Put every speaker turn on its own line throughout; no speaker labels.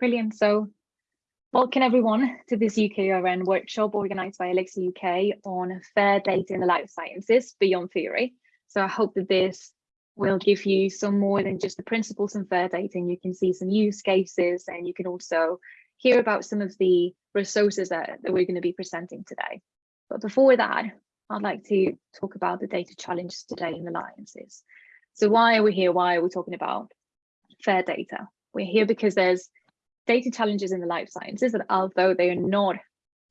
Brilliant. So welcome everyone to this UKRN workshop organised by Elixir UK on fair data in the life sciences beyond theory. So I hope that this will give you some more than just the principles in fair data and you can see some use cases and you can also hear about some of the resources that, that we're going to be presenting today. But before that, I'd like to talk about the data challenges today in the alliances. So why are we here? Why are we talking about fair data? We're here because there's data challenges in the life sciences that although they are not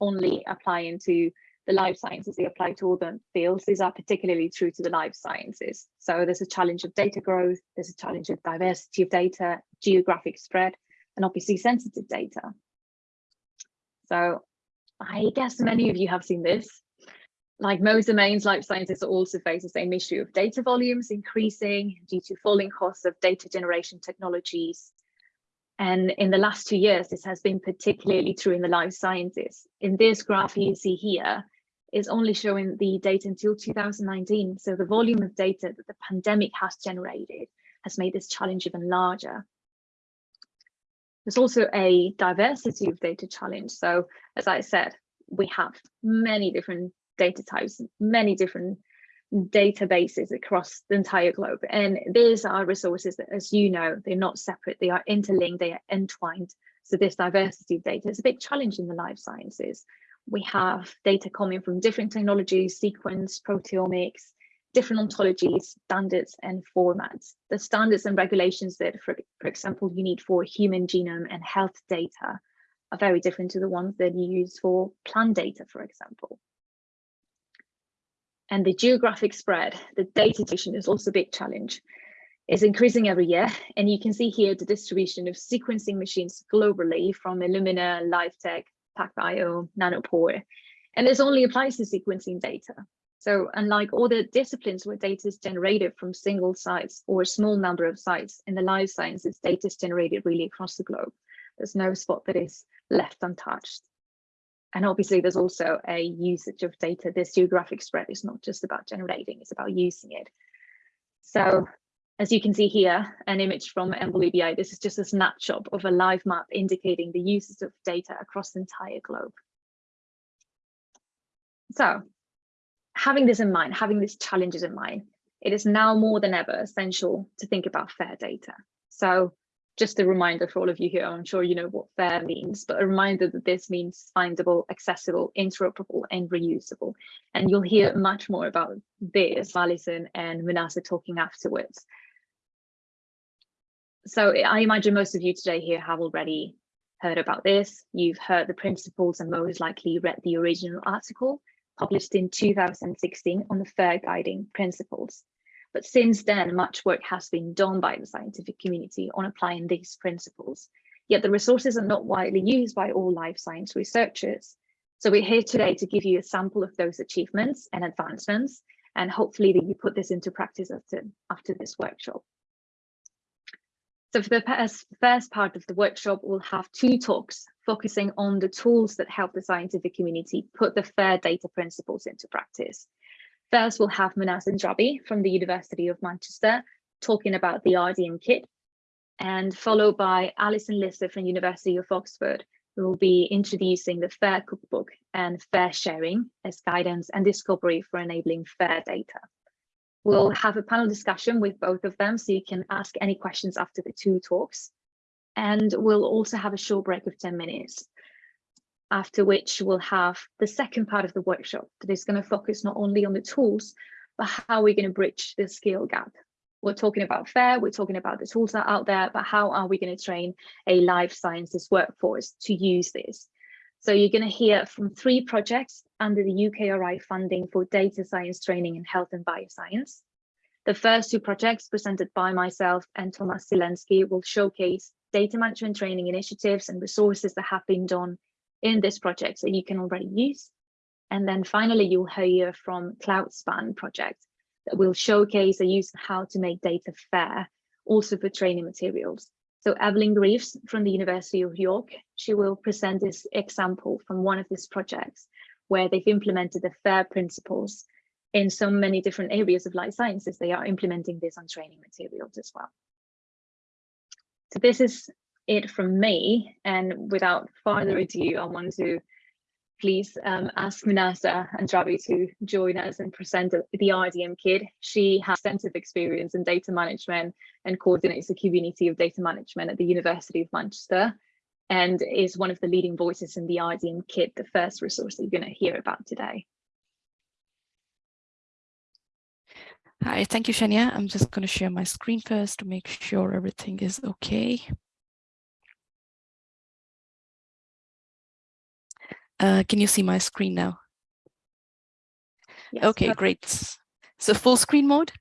only applying to the life sciences, they apply to all the fields. These are particularly true to the life sciences. So there's a challenge of data growth, there's a challenge of diversity of data, geographic spread, and obviously sensitive data. So I guess many of you have seen this. Like most domains, life sciences also face the same issue of data volumes increasing due to falling costs of data generation technologies, and in the last two years, this has been particularly true in the life sciences. In this graph you see here is only showing the data until 2019. So the volume of data that the pandemic has generated has made this challenge even larger. There's also a diversity of data challenge. So as I said, we have many different data types, many different databases across the entire globe. And these are resources that, as you know, they're not separate, they are interlinked, they are entwined. So this diversity of data is a big challenge in the life sciences. We have data coming from different technologies, sequence, proteomics, different ontologies, standards and formats. The standards and regulations that, for, for example, you need for human genome and health data are very different to the ones that you use for plant data, for example. And the geographic spread, the data distribution is also a big challenge. It's increasing every year, and you can see here the distribution of sequencing machines globally from Illumina, Life Tech, PacBio, Nanopore, and this only applies to sequencing data. So unlike all the disciplines where data is generated from single sites or a small number of sites, in the life sciences, data is generated really across the globe. There's no spot that is left untouched. And obviously there's also a usage of data. This geographic spread is not just about generating, it's about using it. So as you can see here, an image from EMBL-EBI, this is just a snapshot of a live map indicating the uses of data across the entire globe. So having this in mind, having these challenges in mind, it is now more than ever essential to think about fair data. So just a reminder for all of you here, I'm sure you know what fair means, but a reminder that this means findable, accessible, interoperable, and reusable. And you'll hear much more about this, Allyson and Manasa talking afterwards. So I imagine most of you today here have already heard about this. You've heard the principles and most likely read the original article published in 2016 on the FAIR guiding principles. But since then, much work has been done by the scientific community on applying these principles. Yet the resources are not widely used by all life science researchers. So we're here today to give you a sample of those achievements and advancements, and hopefully that you put this into practice after, after this workshop. So for the first part of the workshop, we'll have two talks focusing on the tools that help the scientific community put the FAIR data principles into practice. First, we'll have Manas Andrabi from the University of Manchester talking about the RDM kit, and followed by Allyson Lister from University of Oxford, who will be introducing the FAIR cookbook and FAIR sharing as guidance and discovery for enabling FAIR data. We'll have a panel discussion with both of them, so you can ask any questions after the two talks. And we'll also have a short break of 10 minutes after which we'll have the second part of the workshop that is going to focus not only on the tools, but how we're going to bridge the skill gap. We're talking about FAIR, we're talking about the tools that are out there, but how are we going to train a life sciences workforce to use this? So you're going to hear from three projects under the UKRI funding for data science training in health and bioscience. The first two projects presented by myself and Thomas Zelensky will showcase data management training initiatives and resources that have been done in this project that you can already use. And then finally, you'll hear from CloudSpan project that will showcase the use of how to make data fair, also for training materials. So Evelyn Greaves from the University of York, she will present this example from one of these projects where they've implemented the FAIR principles in so many different areas of life sciences. They are implementing this on training materials as well. So this is it from me. And without further ado, I want to please um, ask Manasa Andrabi to join us and present the RDM Kit. She has extensive experience in data management and coordinates the community of data management at the University of Manchester and is one of the leading voices in the RDM Kit, the first resource that you're going to hear about today.
Hi, thank you, Shania. I'm just going to share my screen first to make sure everything is okay. Uh, can you see my screen now? Yes, okay, great. So full screen mode?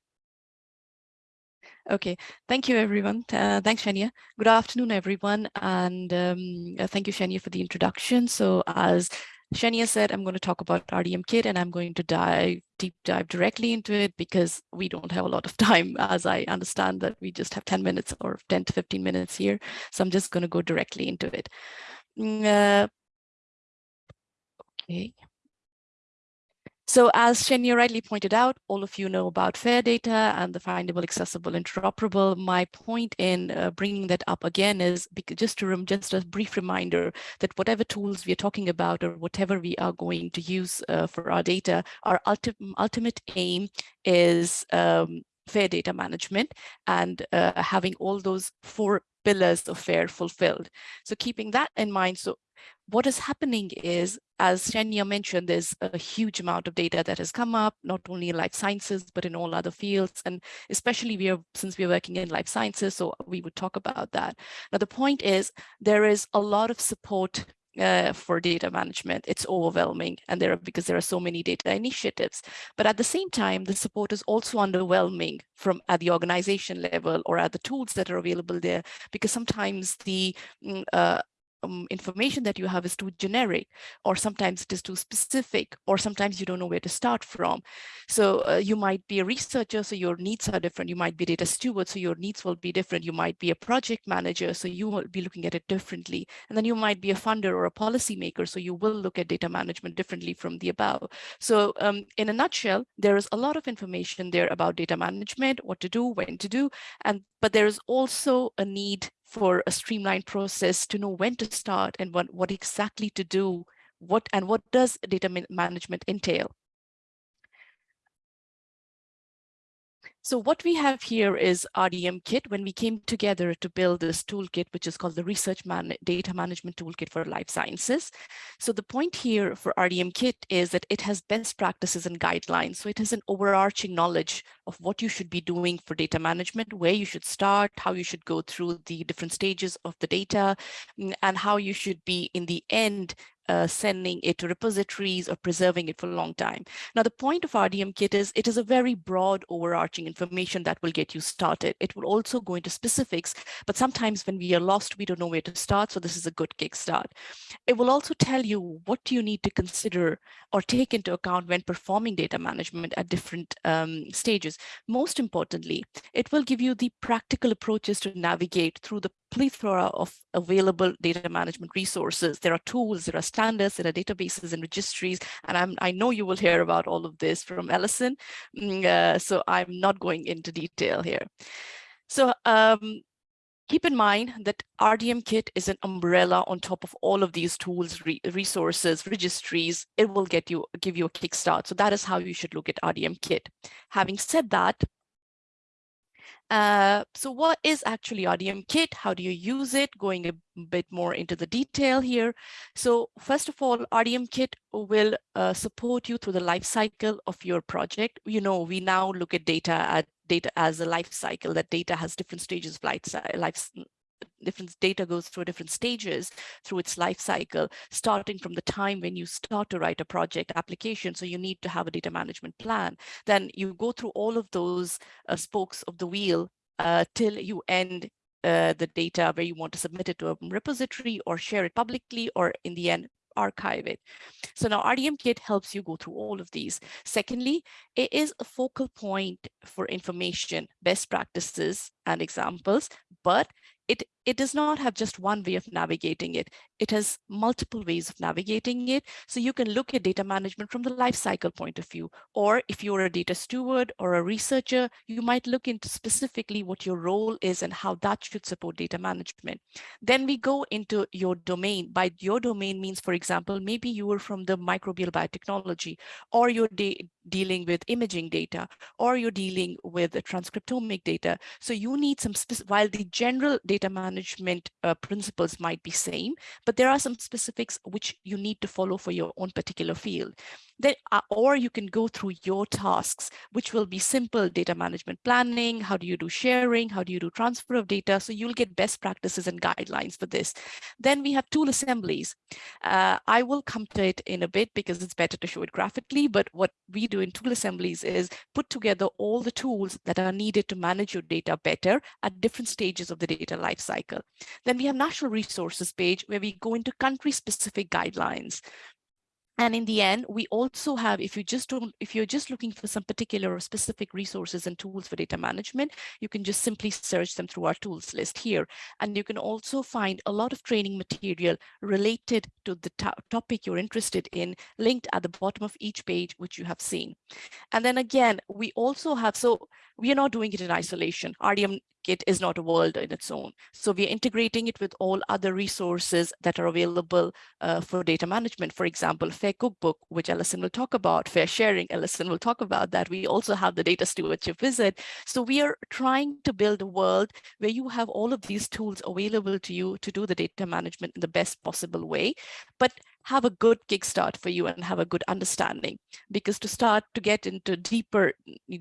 Okay, thank you everyone. Uh, thanks, Shania. Good afternoon, everyone. And um, uh, thank you, Shania, for the introduction. So as Shania said, I'm going to talk about RDM Kit and I'm going to dive deep dive directly into it because we don't have a lot of time as I understand that we just have 10 minutes or 10 to 15 minutes here. So I'm just going to go directly into it. Mm, uh, okay. So as Shenya rightly pointed out, all of you know about FAIR data and the findable, accessible, interoperable. My point in uh, bringing that up again is just to just a brief reminder that whatever tools we are talking about or whatever we are going to use uh, for our data, our ulti ultimate aim is um, fair data management and uh, having all those four pillars of FAIR fulfilled. So keeping that in mind, so what is happening is, as Shania mentioned, there's a huge amount of data that has come up, not only in life sciences, but in all other fields. And especially we are, since we're working in life sciences, so we would talk about that. Now, the point is there is a lot of support uh, for data management. It's overwhelming and there are because there are so many data initiatives. But at the same time, the support is also underwhelming from at the organization level or at the tools that are available there, because sometimes the mm, uh, um, information that you have is too generic, or sometimes it is too specific, or sometimes you don't know where to start from. So uh, you might be a researcher, so your needs are different. You might be data steward, so your needs will be different. You might be a project manager, so you will be looking at it differently. And then you might be a funder or a policymaker, so you will look at data management differently from the above. So um, in a nutshell, there is a lot of information there about data management, what to do, when to do, and but there is also a need for a streamlined process to know when to start and what, what exactly to do, what and what does data management entail. So what we have here is RDM kit when we came together to build this toolkit, which is called the Research Man Data Management Toolkit for Life Sciences. So the point here for RDM kit is that it has best practices and guidelines. So it has an overarching knowledge of what you should be doing for data management, where you should start, how you should go through the different stages of the data, mm, and how you should be in the end uh, sending it to repositories or preserving it for a long time. Now, the point of RDM kit is it is a very broad overarching information that will get you started. It will also go into specifics, but sometimes when we are lost, we don't know where to start. So this is a good kickstart. It will also tell you what do you need to consider or take into account when performing data management at different um, stages. Most importantly, it will give you the practical approaches to navigate through the plethora of available data management resources. There are tools, there are standards, there are databases and registries, and I'm, I know you will hear about all of this from Allyson, mm, uh, so I'm not going into detail here. So um, keep in mind that RDM Kit is an umbrella on top of all of these tools, re resources, registries. It will get you give you a kickstart. So that is how you should look at RDM Kit. Having said that, uh, so what is actually RDM Kit? How do you use it? Going a bit more into the detail here. So first of all, RDM Kit will uh, support you through the life cycle of your project. You know, we now look at data at data as a life cycle, that data has different stages of life, life different data goes through different stages through its life cycle, starting from the time when you start to write a project application. So you need to have a data management plan. Then you go through all of those uh, spokes of the wheel uh, till you end uh, the data where you want to submit it to a repository or share it publicly or in the end archive it. So now RDM Kit helps you go through all of these. Secondly, it is a focal point for information, best practices and examples, but it it does not have just one way of navigating it. It has multiple ways of navigating it. So you can look at data management from the lifecycle point of view, or if you're a data steward or a researcher, you might look into specifically what your role is and how that should support data management. Then we go into your domain. By your domain means, for example, maybe you were from the microbial biotechnology, or you're de dealing with imaging data, or you're dealing with transcriptomic data. So you need some, while the general data management uh, principles might be same, but there are some specifics which you need to follow for your own particular field. Then, or you can go through your tasks, which will be simple data management planning. How do you do sharing? How do you do transfer of data? So you'll get best practices and guidelines for this. Then we have tool assemblies. Uh, I will come to it in a bit because it's better to show it graphically, but what we do in tool assemblies is put together all the tools that are needed to manage your data better at different stages of the data lifecycle. Then we have national resources page where we go into country specific guidelines. And in the end, we also have, if you just don't, if you're just looking for some particular or specific resources and tools for data management, you can just simply search them through our tools list here. And you can also find a lot of training material related to the to topic you're interested in linked at the bottom of each page, which you have seen. And then again, we also have, so we are not doing it in isolation. RDM Kit is not a world in its own. So we are integrating it with all other resources that are available uh, for data management. For example, Fair Cookbook, which Allyson will talk about, Fair Sharing, Allyson will talk about that. We also have the Data Stewardship Wizard. So we are trying to build a world where you have all of these tools available to you to do the data management in the best possible way. But have a good kickstart for you and have a good understanding. Because to start to get into deeper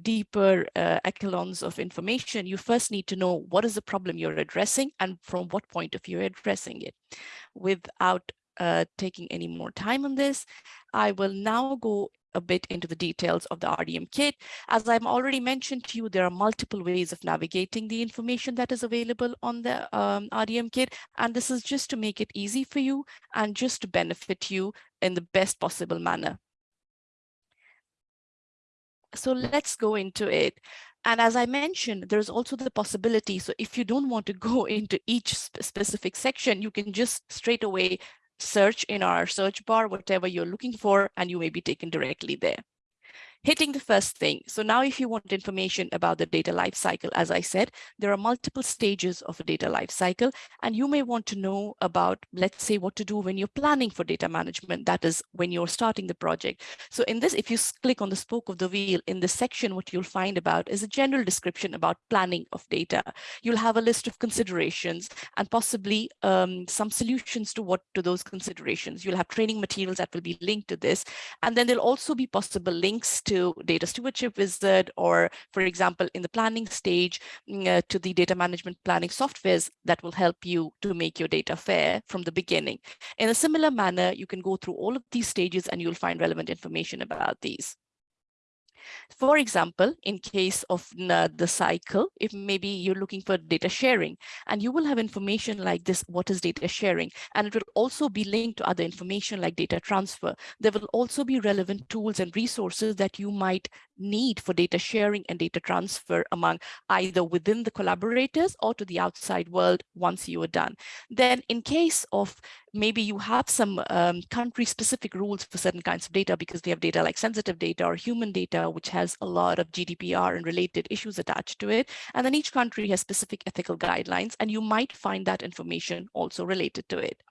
deeper uh, echelons of information you first need to know what is the problem you're addressing and from what point of view you're addressing it. Without uh, taking any more time on this I will now go a bit into the details of the RDM kit. As I've already mentioned to you, there are multiple ways of navigating the information that is available on the um, RDM kit. And this is just to make it easy for you and just to benefit you in the best possible manner. So let's go into it. And as I mentioned, there's also the possibility. So if you don't want to go into each sp specific section, you can just straight away search in our search bar, whatever you're looking for, and you may be taken directly there hitting the first thing. So now if you want information about the data lifecycle, as I said, there are multiple stages of a data lifecycle, and you may want to know about, let's say, what to do when you're planning for data management. That is when you're starting the project. So in this, if you click on the spoke of the wheel in this section, what you'll find about is a general description about planning of data. You'll have a list of considerations and possibly um, some solutions to what to those considerations. You'll have training materials that will be linked to this. And then there'll also be possible links data stewardship wizard, or for example, in the planning stage mm, uh, to the data management planning softwares that will help you to make your data fair from the beginning. In a similar manner, you can go through all of these stages and you'll find relevant information about these. For example, in case of uh, the cycle, if maybe you're looking for data sharing and you will have information like this, what is data sharing? And it will also be linked to other information like data transfer. There will also be relevant tools and resources that you might need for data sharing and data transfer among either within the collaborators or to the outside world once you are done. Then in case of maybe you have some um, country specific rules for certain kinds of data because we have data like sensitive data or human data, which has a lot of GDPR and related issues attached to it. And then each country has specific ethical guidelines, and you might find that information also related to it.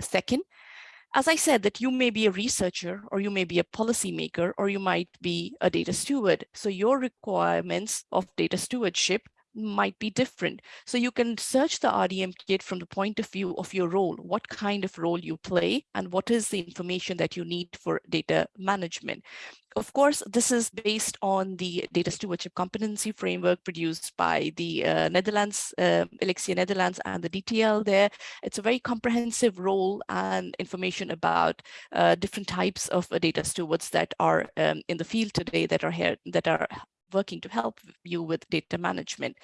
Second, as I said, that you may be a researcher or you may be a policymaker or you might be a data steward. So your requirements of data stewardship might be different. So you can search the RDM kit from the point of view of your role, what kind of role you play and what is the information that you need for data management. Of course, this is based on the data stewardship competency framework produced by the uh, Netherlands, uh, Elixir Netherlands and the DTL there. It's a very comprehensive role and information about uh, different types of uh, data stewards that are um, in the field today that are here, that are working to help you with data management.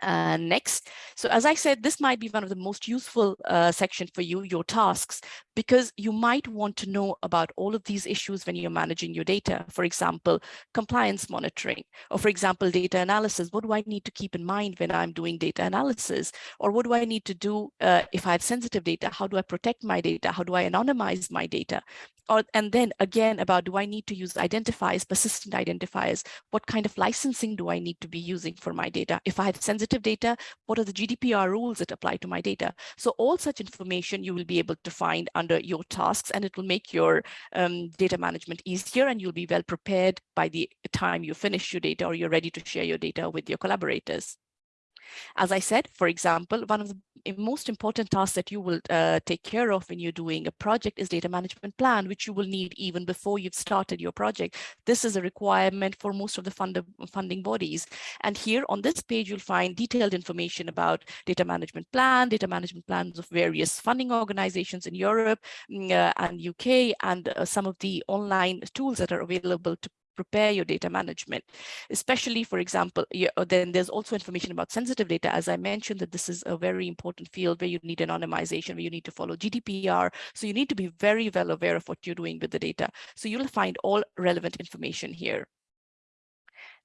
Uh, next, so as I said, this might be one of the most useful uh, section for you, your tasks, because you might want to know about all of these issues when you're managing your data. For example, compliance monitoring, or for example, data analysis. What do I need to keep in mind when I'm doing data analysis? Or what do I need to do uh, if I have sensitive data? How do I protect my data? How do I anonymize my data? Or, and then again about do I need to use identifiers, persistent identifiers? What kind of licensing do I need to be using for my data? If I have sensitive data, what are the GDPR rules that apply to my data? So all such information you will be able to find under your tasks and it will make your um, data management easier and you'll be well prepared by the time you finish your data or you're ready to share your data with your collaborators. As I said, for example, one of the most important tasks that you will uh, take care of when you're doing a project is data management plan, which you will need even before you've started your project. This is a requirement for most of the fund funding bodies. And here on this page, you'll find detailed information about data management plan, data management plans of various funding organizations in Europe mm, uh, and UK, and uh, some of the online tools that are available to prepare your data management, especially, for example, you, uh, then there's also information about sensitive data. As I mentioned, that this is a very important field where you need anonymization, where you need to follow GDPR. So you need to be very well aware of what you're doing with the data. So you'll find all relevant information here.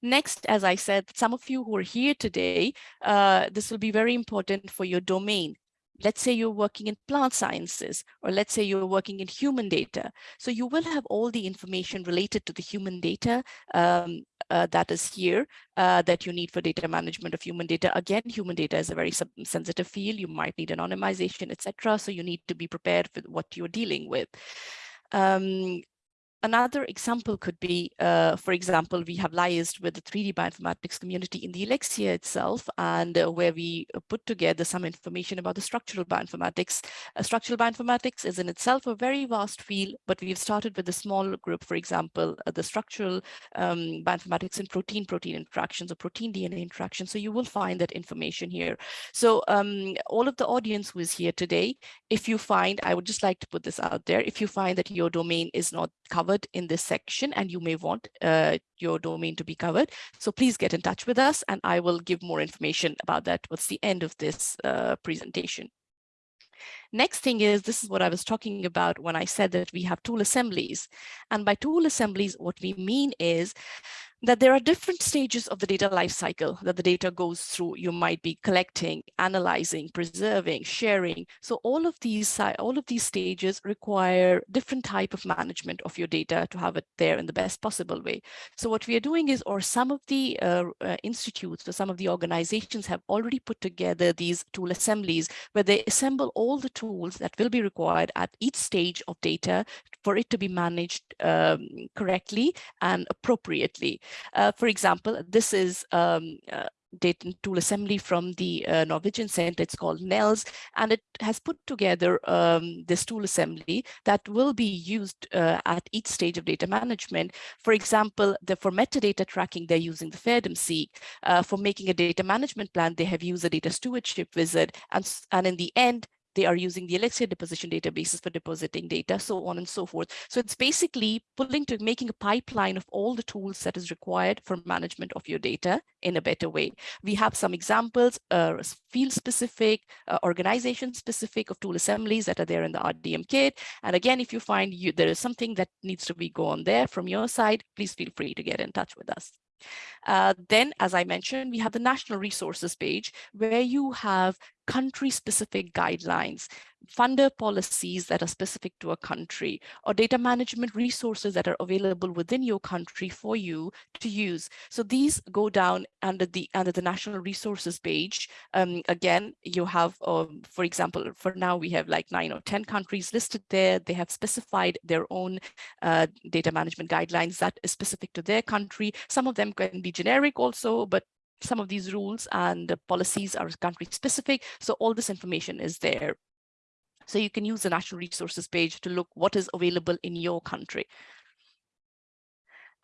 Next, as I said, some of you who are here today, uh, this will be very important for your domain let's say you're working in plant sciences, or let's say you're working in human data. So you will have all the information related to the human data um, uh, that is here uh, that you need for data management of human data. Again, human data is a very sensitive field. You might need anonymization, etc. So you need to be prepared for what you're dealing with. Um, Another example could be, uh, for example, we have liaised with the 3D bioinformatics community in the Elixir itself, and uh, where we put together some information about the structural bioinformatics. Uh, structural bioinformatics is in itself a very vast field, but we've started with a small group, for example, uh, the structural um, bioinformatics and protein-protein interactions or protein-DNA interactions. So you will find that information here. So um, all of the audience who is here today, if you find, I would just like to put this out there, if you find that your domain is not covered covered in this section and you may want uh, your domain to be covered. So please get in touch with us and I will give more information about that towards the end of this uh, presentation. Next thing is, this is what I was talking about when I said that we have tool assemblies. And by tool assemblies, what we mean is that there are different stages of the data lifecycle that the data goes through. You might be collecting, analyzing, preserving, sharing. So all of these all of these stages require different type of management of your data to have it there in the best possible way. So what we are doing is, or some of the uh, uh, institutes or some of the organizations have already put together these tool assemblies where they assemble all the tools that will be required at each stage of data for it to be managed um, correctly and appropriately. Uh, for example, this is um, uh, data tool assembly from the uh, Norwegian Center. It's called NELS, and it has put together um, this tool assembly that will be used uh, at each stage of data management. For example, the, for metadata tracking, they're using the FAIRDOM-SEEK. Uh, for making a data management plan, they have used a data stewardship wizard. And, and in the end, they are using the Elixir deposition databases for depositing data, so on and so forth. So it's basically pulling to making a pipeline of all the tools that is required for management of your data in a better way. We have some examples, uh, field specific, uh, organization specific of tool assemblies that are there in the RDM kit. And again, if you find you, there is something that needs to be gone there from your side, please feel free to get in touch with us. Uh, then, as I mentioned, we have the national resources page where you have country-specific guidelines funder policies that are specific to a country or data management resources that are available within your country for you to use. So these go down under the under the national resources page. Um, again, you have, um, for example, for now we have like nine or 10 countries listed there. They have specified their own uh, data management guidelines that is specific to their country. Some of them can be generic also, but some of these rules and policies are country specific. So all this information is there. So you can use the national resources page to look what is available in your country.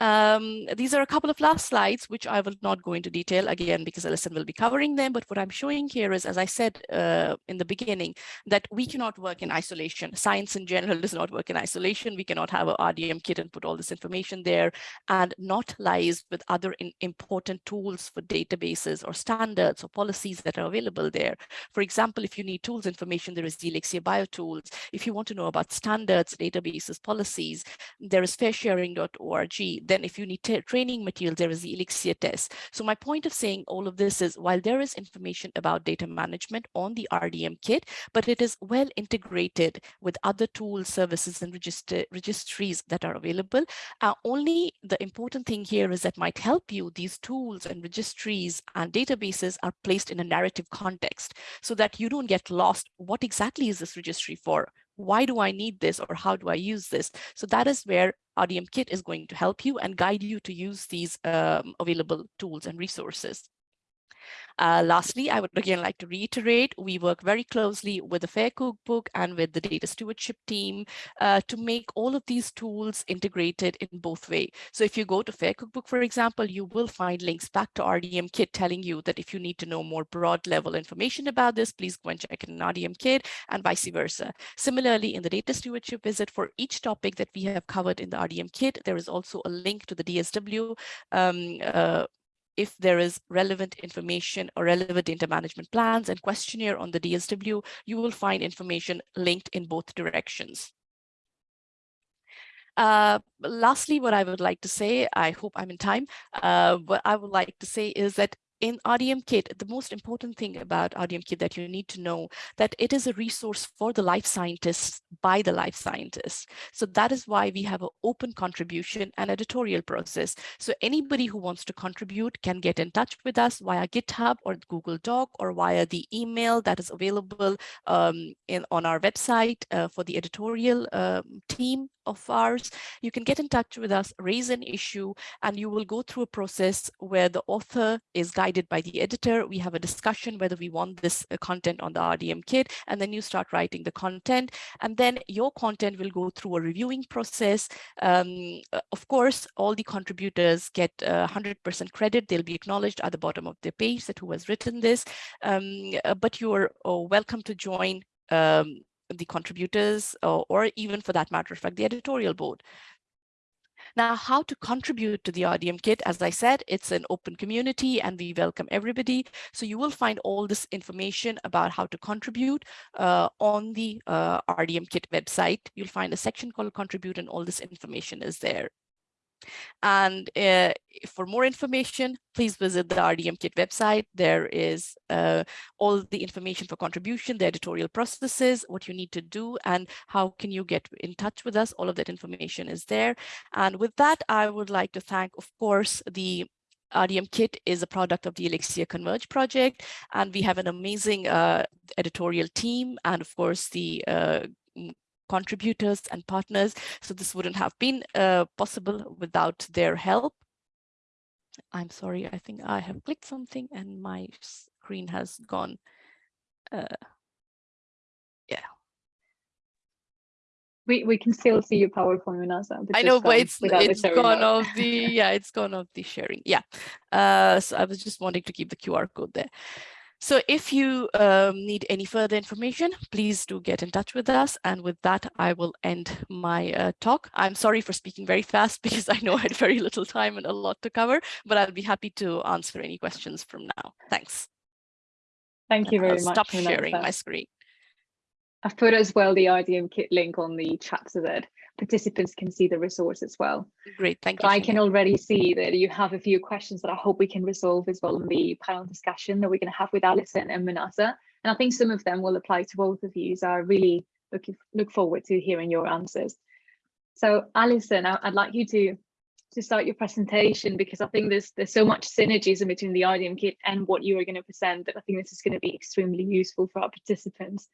Um, these are a couple of last slides, which I will not go into detail again because Allyson will be covering them. But what I'm showing here is, as I said uh, in the beginning, that we cannot work in isolation. Science in general does not work in isolation. We cannot have a RDM kit and put all this information there and not lies with other important tools for databases or standards or policies that are available there. For example, if you need tools information, there is the Elixir BioTools. If you want to know about standards, databases, policies, there is fairsharing.org then if you need training material, there is the Elixir TeSS. So my point of saying all of this is while there is information about data management on the RDM kit, but it is well integrated with other tools, services, and register, registries that are available. Uh, only the important thing here is that might help you, these tools and registries and databases are placed in a narrative context so that you don't get lost. What exactly is this registry for? Why do I need this or how do I use this? So that is where RDM Kit is going to help you and guide you to use these um, available tools and resources. Uh, lastly, I would again like to reiterate, we work very closely with the FAIR Cookbook and with the data stewardship team uh, to make all of these tools integrated in both way. So if you go to FAIR Cookbook, for example, you will find links back to RDM Kit telling you that if you need to know more broad level information about this, please go and check in RDM Kit and vice versa. Similarly, in the data stewardship wizard for each topic that we have covered in the RDM Kit, there is also a link to the DSW um, uh, if there is relevant information or relevant data management plans and questionnaire on the DSW, you will find information linked in both directions. Uh, lastly, what I would like to say, I hope I'm in time, uh, what I would like to say is that in RDM Kit, the most important thing about RDM Kit that you need to know that it is a resource for the life scientists by the life scientists. So that is why we have an open contribution and editorial process. So anybody who wants to contribute can get in touch with us via GitHub or Google Doc or via the email that is available um, in, on our website uh, for the editorial um, team of ours. You can get in touch with us, raise an issue, and you will go through a process where the author is guided by the editor. We have a discussion whether we want this uh, content on the RDM kit, and then you start writing the content. And then your content will go through a reviewing process. Um, uh, of course, all the contributors get 100% uh, credit. They'll be acknowledged at the bottom of the page that who has written this. Um, but you're oh, welcome to join um, the contributors or, or even for that matter of fact, the editorial board. Now, how to contribute to the RDM kit, as I said, it's an open community and we welcome everybody. So you will find all this information about how to contribute uh, on the uh, RDM kit website. You'll find a section called contribute and all this information is there. And uh, for more information, please visit the RDM Kit website. There is uh, all the information for contribution, the editorial processes, what you need to do, and how can you get in touch with us. All of that information is there. And with that, I would like to thank, of course, the RDM Kit is a product of the Elixir Converge project, and we have an amazing uh, editorial team and, of course, the uh, contributors and partners. So this wouldn't have been uh, possible without their help. I'm sorry, I think I have clicked something and my screen has gone. Uh, yeah.
We, we can still see your PowerPoint, Manasa.
I know, but it's it's gone off the yeah, it's gone off the sharing. Yeah. Uh, so I was just wanting to keep the QR code there. So if you um, need any further information, please do get in touch with us. And with that, I will end my uh, talk. I'm sorry for speaking very fast because I know I had very little time and a lot to cover, but I'll be happy to answer any questions from now. Thanks.
Thank you very
I'll
much.
Stop sharing my screen.
I've put as well the RDM kit link on the chat so that participants can see the resource as well.
Great, thank you.
I can already see that you have a few questions that I hope we can resolve as well in the panel discussion that we're going to have with Allyson and Manasa. And I think some of them will apply to both of you. So I really look, look forward to hearing your answers. So Allyson, I'd like you to to start your presentation because I think there's there's so much synergism between the RDM kit and what you are going to present that I think this is going to be extremely useful for our participants.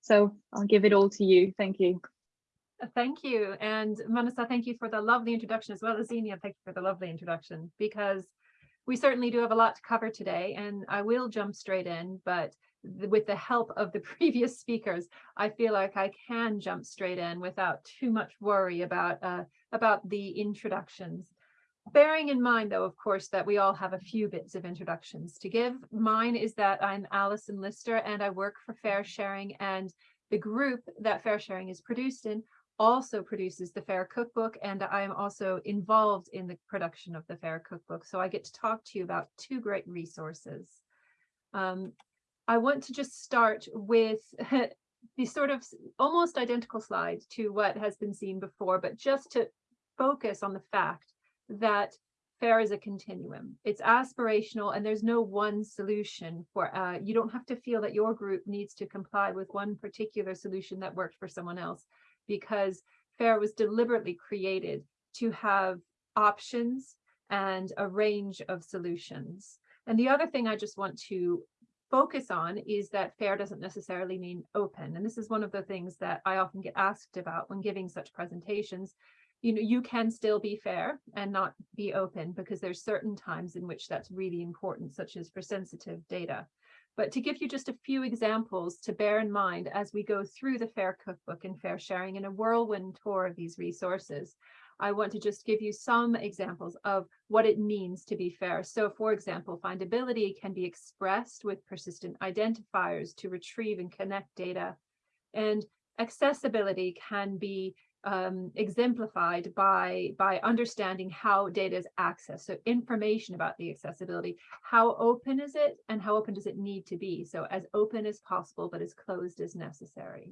So I'll give it all to you. Thank you.
Thank you. And Manasa, thank you for the lovely introduction as well as Xenia, thank you for the lovely introduction because we certainly do have a lot to cover today and I will jump straight in, but with the help of the previous speakers, I feel like I can jump straight in without too much worry about uh, about the introductions. bearing in mind, though, of course, that we all have a few bits of introductions to give. Mine is that I'm Allyson Lister and I work for Fair Sharing and the group that Fair Sharing is produced in also produces the Fair Cookbook and I am also involved in the production of the Fair Cookbook. So I get to talk to you about two great resources. Um, I want to just start with the sort of almost identical slide to what has been seen before, but just to focus on the fact that FAIR is a continuum. It's aspirational and there's no one solution for, uh, you don't have to feel that your group needs to comply with one particular solution that worked for someone else because FAIR was deliberately created to have options and a range of solutions. And the other thing I just want to focus on is that fair doesn't necessarily mean open. And this is one of the things that I often get asked about when giving such presentations. You know, you can still be fair and not be open because there's certain times in which that's really important, such as for sensitive data. But to give you just a few examples to bear in mind as we go through the FAIR cookbook and FAIR sharing in a whirlwind tour of these resources, I want to just give you some examples of what it means to be fair. So for example, findability can be expressed with persistent identifiers to retrieve and connect data. And accessibility can be um, exemplified by, by understanding how data is accessed. So information about the accessibility, how open is it and how open does it need to be? So as open as possible, but as closed as necessary.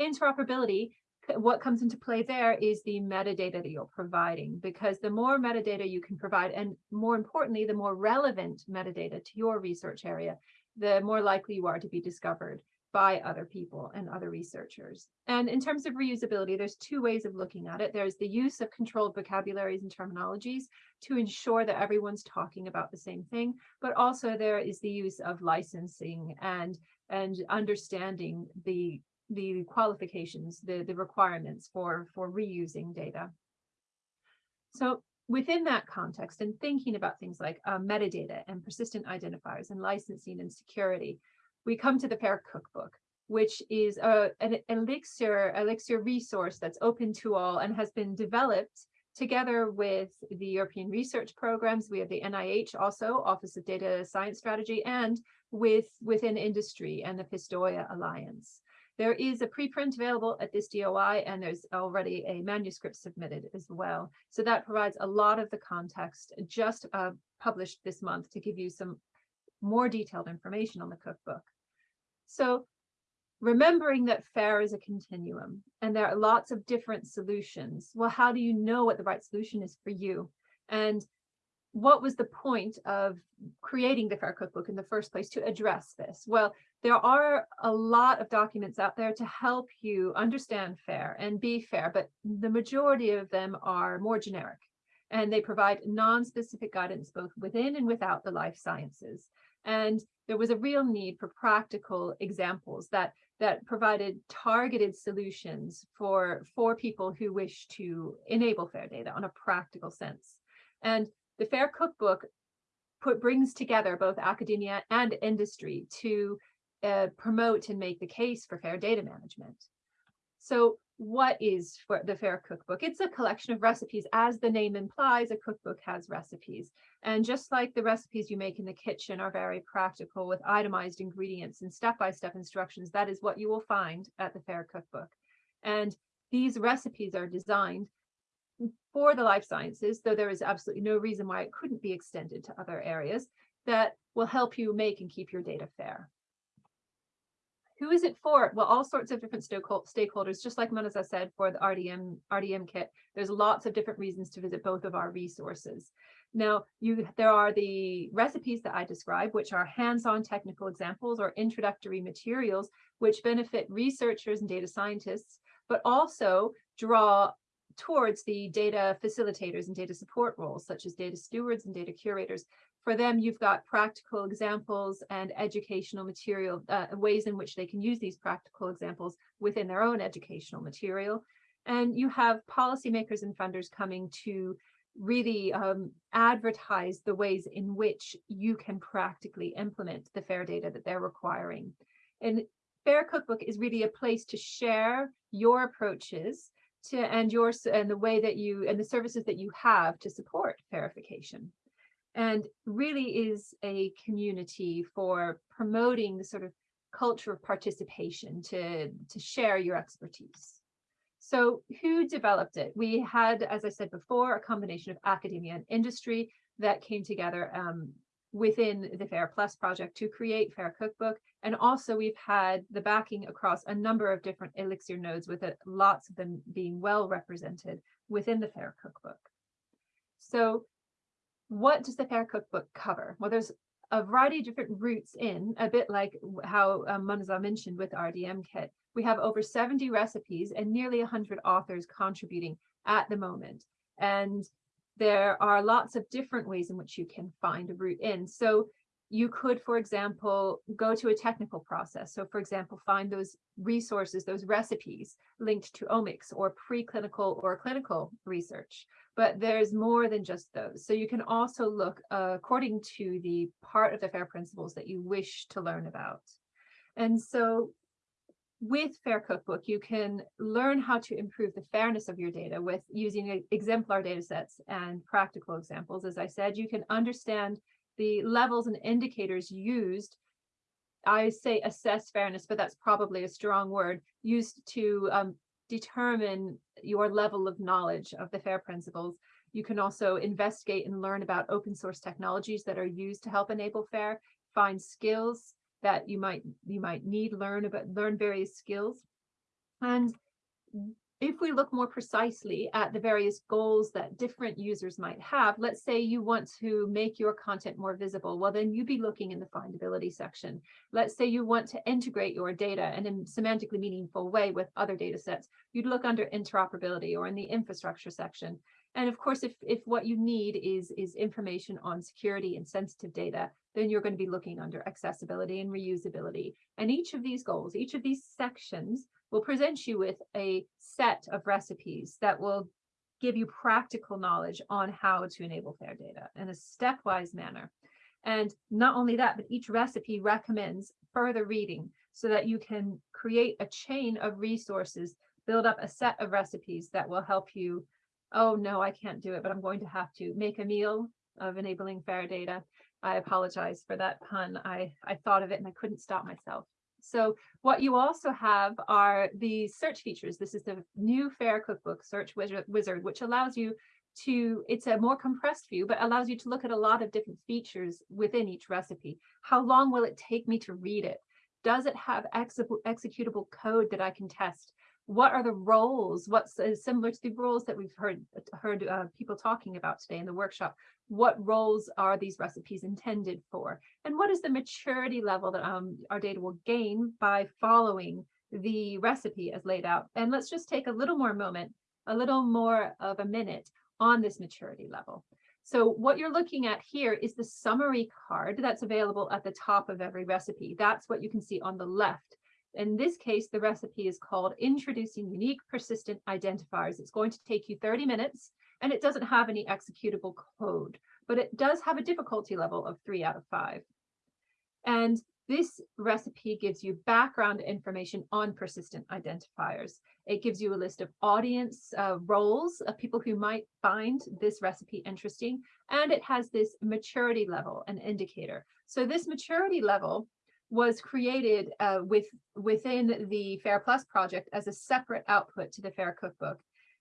Interoperability, what comes into play there is the metadata that you're providing, because the more metadata you can provide, and more importantly, the more relevant metadata to your research area, the more likely you are to be discovered by other people and other researchers. And in terms of reusability, there's two ways of looking at it. There's the use of controlled vocabularies and terminologies to ensure that everyone's talking about the same thing, but also there is the use of licensing and, and understanding the, the qualifications, the, the requirements for, for reusing data. So within that context and thinking about things like uh, metadata and persistent identifiers and licensing and security, we come to the FAIR Cookbook, which is a, an Elixir, Elixir resource that's open to all and has been developed together with the European research programs. We have the NIH also, Office of Data Science Strategy, and with within industry and the Pistoia Alliance. There is a preprint available at this DOI, and there's already a manuscript submitted as well. So that provides a lot of the context just uh, published this month to give you some more detailed information on the cookbook. So remembering that FAIR is a continuum and there are lots of different solutions. Well, how do you know what the right solution is for you? And what was the point of creating the FAIR cookbook in the first place to address this? Well, there are a lot of documents out there to help you understand FAIR and be fair, but the majority of them are more generic and they provide non-specific guidance both within and without the life sciences. And there was a real need for practical examples that that provided targeted solutions for for people who wish to enable fair data on a practical sense. And the Fair Cookbook put brings together both academia and industry to uh, promote and make the case for fair data management. So what is for the Fair Cookbook? It's a collection of recipes. As the name implies, a cookbook has recipes. And just like the recipes you make in the kitchen are very practical with itemized ingredients and step-by-step -step instructions, that is what you will find at the Fair Cookbook. And these recipes are designed for the life sciences, though there is absolutely no reason why it couldn't be extended to other areas that will help you make and keep your data fair. Who is it for? Well, all sorts of different stakeholders, just like Manasa said for the RDM, RDM kit, there's lots of different reasons to visit both of our resources. Now, you there are the recipes that I describe, which are hands-on technical examples or introductory materials, which benefit researchers and data scientists, but also draw towards the data facilitators and data support roles, such as data stewards and data curators, for them, you've got practical examples and educational material, uh, ways in which they can use these practical examples within their own educational material. And you have policymakers and funders coming to really um, advertise the ways in which you can practically implement the FAIR data that they're requiring. And FAIR Cookbook is really a place to share your approaches to and yours and the way that you and the services that you have to support FAIRification and really is a community for promoting the sort of culture of participation to to share your expertise so who developed it we had as i said before a combination of academia and industry that came together um, within the FAIR Plus project to create FAIR Cookbook. And also we've had the backing across a number of different Elixir nodes with it, lots of them being well represented within the FAIR Cookbook. So what does the FAIR Cookbook cover? Well, there's a variety of different routes in, a bit like how um, Manasa mentioned with RDM kit. We have over 70 recipes and nearly 100 authors contributing at the moment. And there are lots of different ways in which you can find a route in. So you could, for example, go to a technical process. So for example, find those resources, those recipes linked to omics or preclinical or clinical research. But there's more than just those. So you can also look uh, according to the part of the FAIR principles that you wish to learn about. And so with FAIR Cookbook, you can learn how to improve the fairness of your data with using exemplar data sets and practical examples. As I said, you can understand the levels and indicators used. I say assess fairness, but that's probably a strong word used to um, determine your level of knowledge of the FAIR principles. You can also investigate and learn about open source technologies that are used to help enable FAIR, find skills that you might you might need learn about learn various skills and if we look more precisely at the various goals that different users might have, let's say you want to make your content more visible, well, then you'd be looking in the findability section. Let's say you want to integrate your data in a semantically meaningful way with other data sets, you'd look under interoperability or in the infrastructure section. And of course, if, if what you need is, is information on security and sensitive data, then you're going to be looking under accessibility and reusability. And each of these goals, each of these sections will present you with a set of recipes that will give you practical knowledge on how to enable FAIR data in a stepwise manner. And not only that, but each recipe recommends further reading so that you can create a chain of resources, build up a set of recipes that will help you oh no, I can't do it, but I'm going to have to make a meal of enabling FAIR data. I apologize for that pun. I, I thought of it and I couldn't stop myself. So what you also have are the search features. This is the new FAIR Cookbook search wizard, which allows you to, it's a more compressed view, but allows you to look at a lot of different features within each recipe. How long will it take me to read it? Does it have executable code that I can test? What are the roles what's uh, similar to the roles that we've heard heard uh, people talking about today in the workshop what roles are these recipes intended for? And what is the maturity level that um, our data will gain by following the recipe as laid out? And let's just take a little more moment a little more of a minute on this maturity level. So what you're looking at here is the summary card that's available at the top of every recipe. That's what you can see on the left in this case, the recipe is called Introducing Unique Persistent Identifiers. It's going to take you 30 minutes and it doesn't have any executable code, but it does have a difficulty level of three out of five. And this recipe gives you background information on persistent identifiers. It gives you a list of audience uh, roles of people who might find this recipe interesting, and it has this maturity level, an indicator. So this maturity level was created uh, with within the FAIR Plus project as a separate output to the FAIR Cookbook.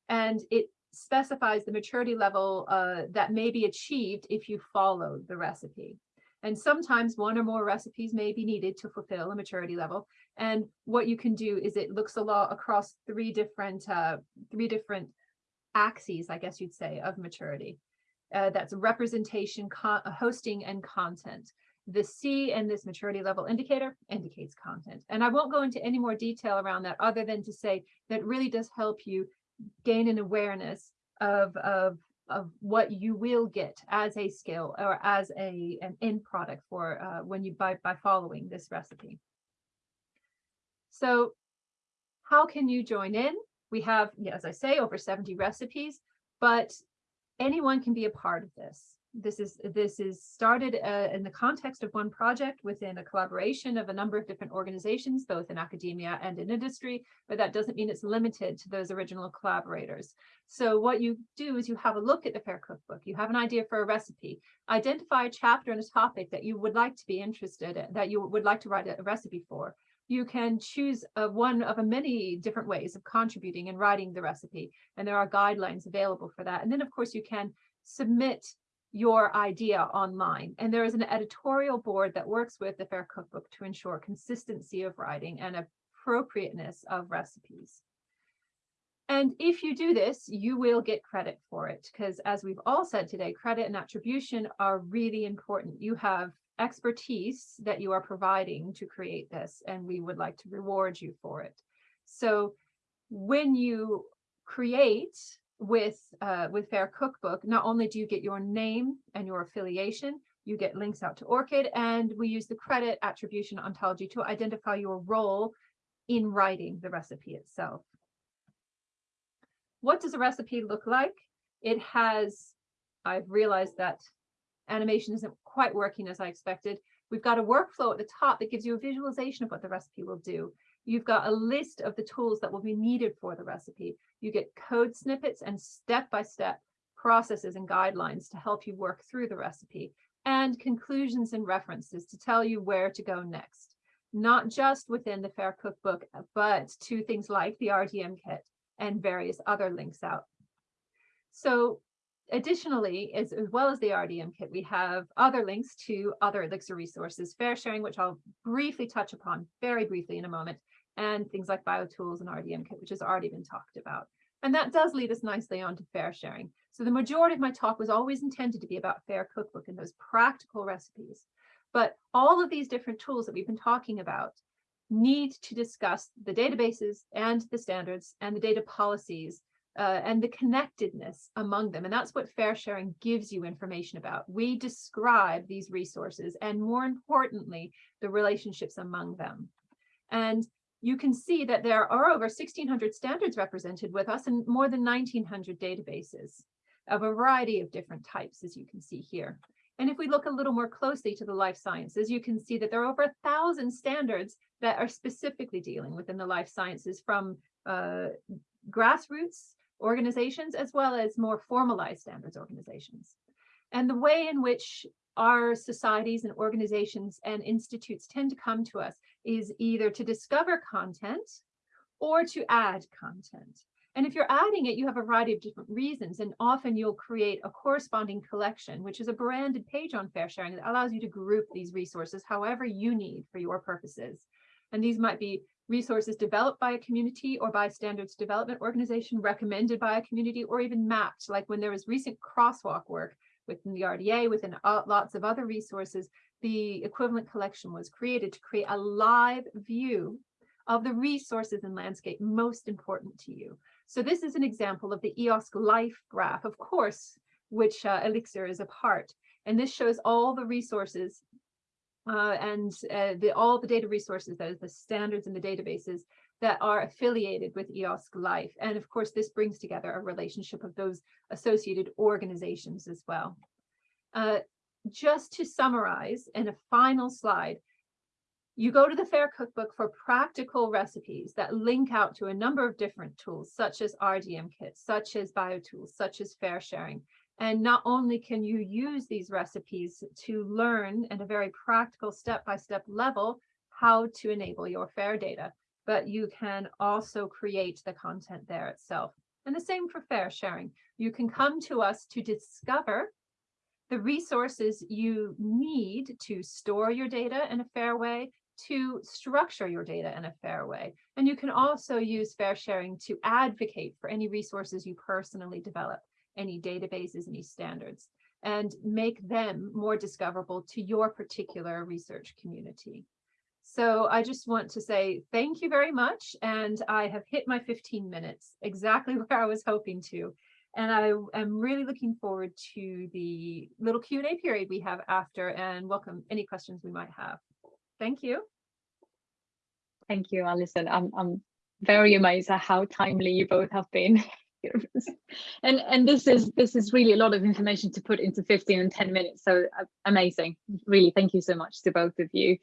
And it specifies the maturity level uh, that may be achieved if you follow the recipe. And sometimes one or more recipes may be needed to fulfill a maturity level. And what you can do is it looks a lot across three different uh, three different axes, I guess you'd say, of maturity. Uh, that's representation, hosting, and content. The C in this maturity level indicator indicates content. And I won't go into any more detail around that other than to say that really does help you gain an awareness of, of, of what you will get as a skill or as a an end product for uh, when you by, by following this recipe. So how can you join in? We have, as I say, over 70 recipes, but anyone can be a part of this. This is this is started uh, in the context of one project within a collaboration of a number of different organizations, both in academia and in industry, but that doesn't mean it's limited to those original collaborators. So what you do is you have a look at the FAIR cookbook, you have an idea for a recipe, identify a chapter and a topic that you would like to be interested in, that you would like to write a recipe for. You can choose a, one of a many different ways of contributing and writing the recipe, and there are guidelines available for that. And then of course you can submit your idea online. And there is an editorial board that works with the FAIR Cookbook to ensure consistency of writing and appropriateness of recipes. And if you do this, you will get credit for it because as we've all said today, credit and attribution are really important. You have expertise that you are providing to create this, and we would like to reward you for it. So when you create with uh, with Fair Cookbook, not only do you get your name and your affiliation, you get links out to ORCID, and we use the credit attribution ontology to identify your role in writing the recipe itself. What does a recipe look like? It has, I've realized that animation isn't quite working as I expected. We've got a workflow at the top that gives you a visualization of what the recipe will do. You've got a list of the tools that will be needed for the recipe. You get code snippets and step-by-step -step processes and guidelines to help you work through the recipe and conclusions and references to tell you where to go next, not just within the FAIR cookbook, but to things like the RDM kit and various other links out. So additionally, as, as well as the RDM kit, we have other links to other Elixir resources, fair sharing, which I'll briefly touch upon very briefly in a moment, and things like BioTools and RDM Kit, which has already been talked about. And that does lead us nicely on to fair sharing. So the majority of my talk was always intended to be about fair cookbook and those practical recipes. But all of these different tools that we've been talking about need to discuss the databases and the standards and the data policies uh, and the connectedness among them. And that's what fair sharing gives you information about. We describe these resources and more importantly, the relationships among them. And you can see that there are over 1600 standards represented with us and more than 1900 databases of a variety of different types, as you can see here. And if we look a little more closely to the life sciences, you can see that there are over a thousand standards that are specifically dealing within the life sciences from uh, grassroots organizations as well as more formalized standards organizations. And the way in which our societies and organizations and institutes tend to come to us is either to discover content or to add content. And if you're adding it, you have a variety of different reasons, and often you'll create a corresponding collection, which is a branded page on Fair Sharing that allows you to group these resources however you need for your purposes. And these might be resources developed by a community or by a standards development organization, recommended by a community, or even mapped, like when there was recent crosswalk work within the RDA, within lots of other resources, the equivalent collection was created to create a live view of the resources and landscape most important to you. So this is an example of the EOSC life graph, of course, which uh, Elixir is a part. And this shows all the resources uh, and uh, the, all the data resources, that is the standards and the databases that are affiliated with EOSC Life. And of course, this brings together a relationship of those associated organizations as well. Uh, just to summarize in a final slide, you go to the FAIR cookbook for practical recipes that link out to a number of different tools, such as RDM kits, such as BioTools, such as Fair Sharing. And not only can you use these recipes to learn at a very practical step-by-step -step level how to enable your FAIR data, but you can also create the content there itself. And the same for fair sharing. You can come to us to discover the resources you need to store your data in a fair way, to structure your data in a fair way. And you can also use fair sharing to advocate for any resources you personally develop, any databases, any standards, and make them more discoverable to your particular research community. So I just want to say thank you very much. And I have hit my 15 minutes, exactly where I was hoping to. And I am really looking forward to the little Q&A period we have after and welcome any questions we might have. Thank you.
Thank you, Allyson. I'm, I'm very amazed at how timely you both have been. and and this is this is really a lot of information to put into 15 and 10 minutes so uh, amazing really thank you so much to both of you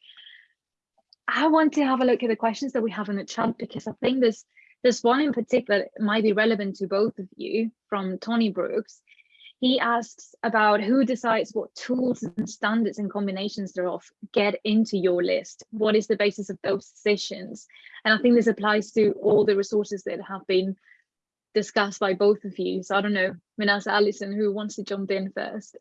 i want to have a look at the questions that we have in the chat because i think there's there's one in particular might be relevant to both of you from tony brooks he asks about who decides what tools and standards and combinations thereof get into your list. What is the basis of those decisions? And I think this applies to all the resources that have been discussed by both of you. So I don't know, Manasa, Allyson, who wants to jump in first?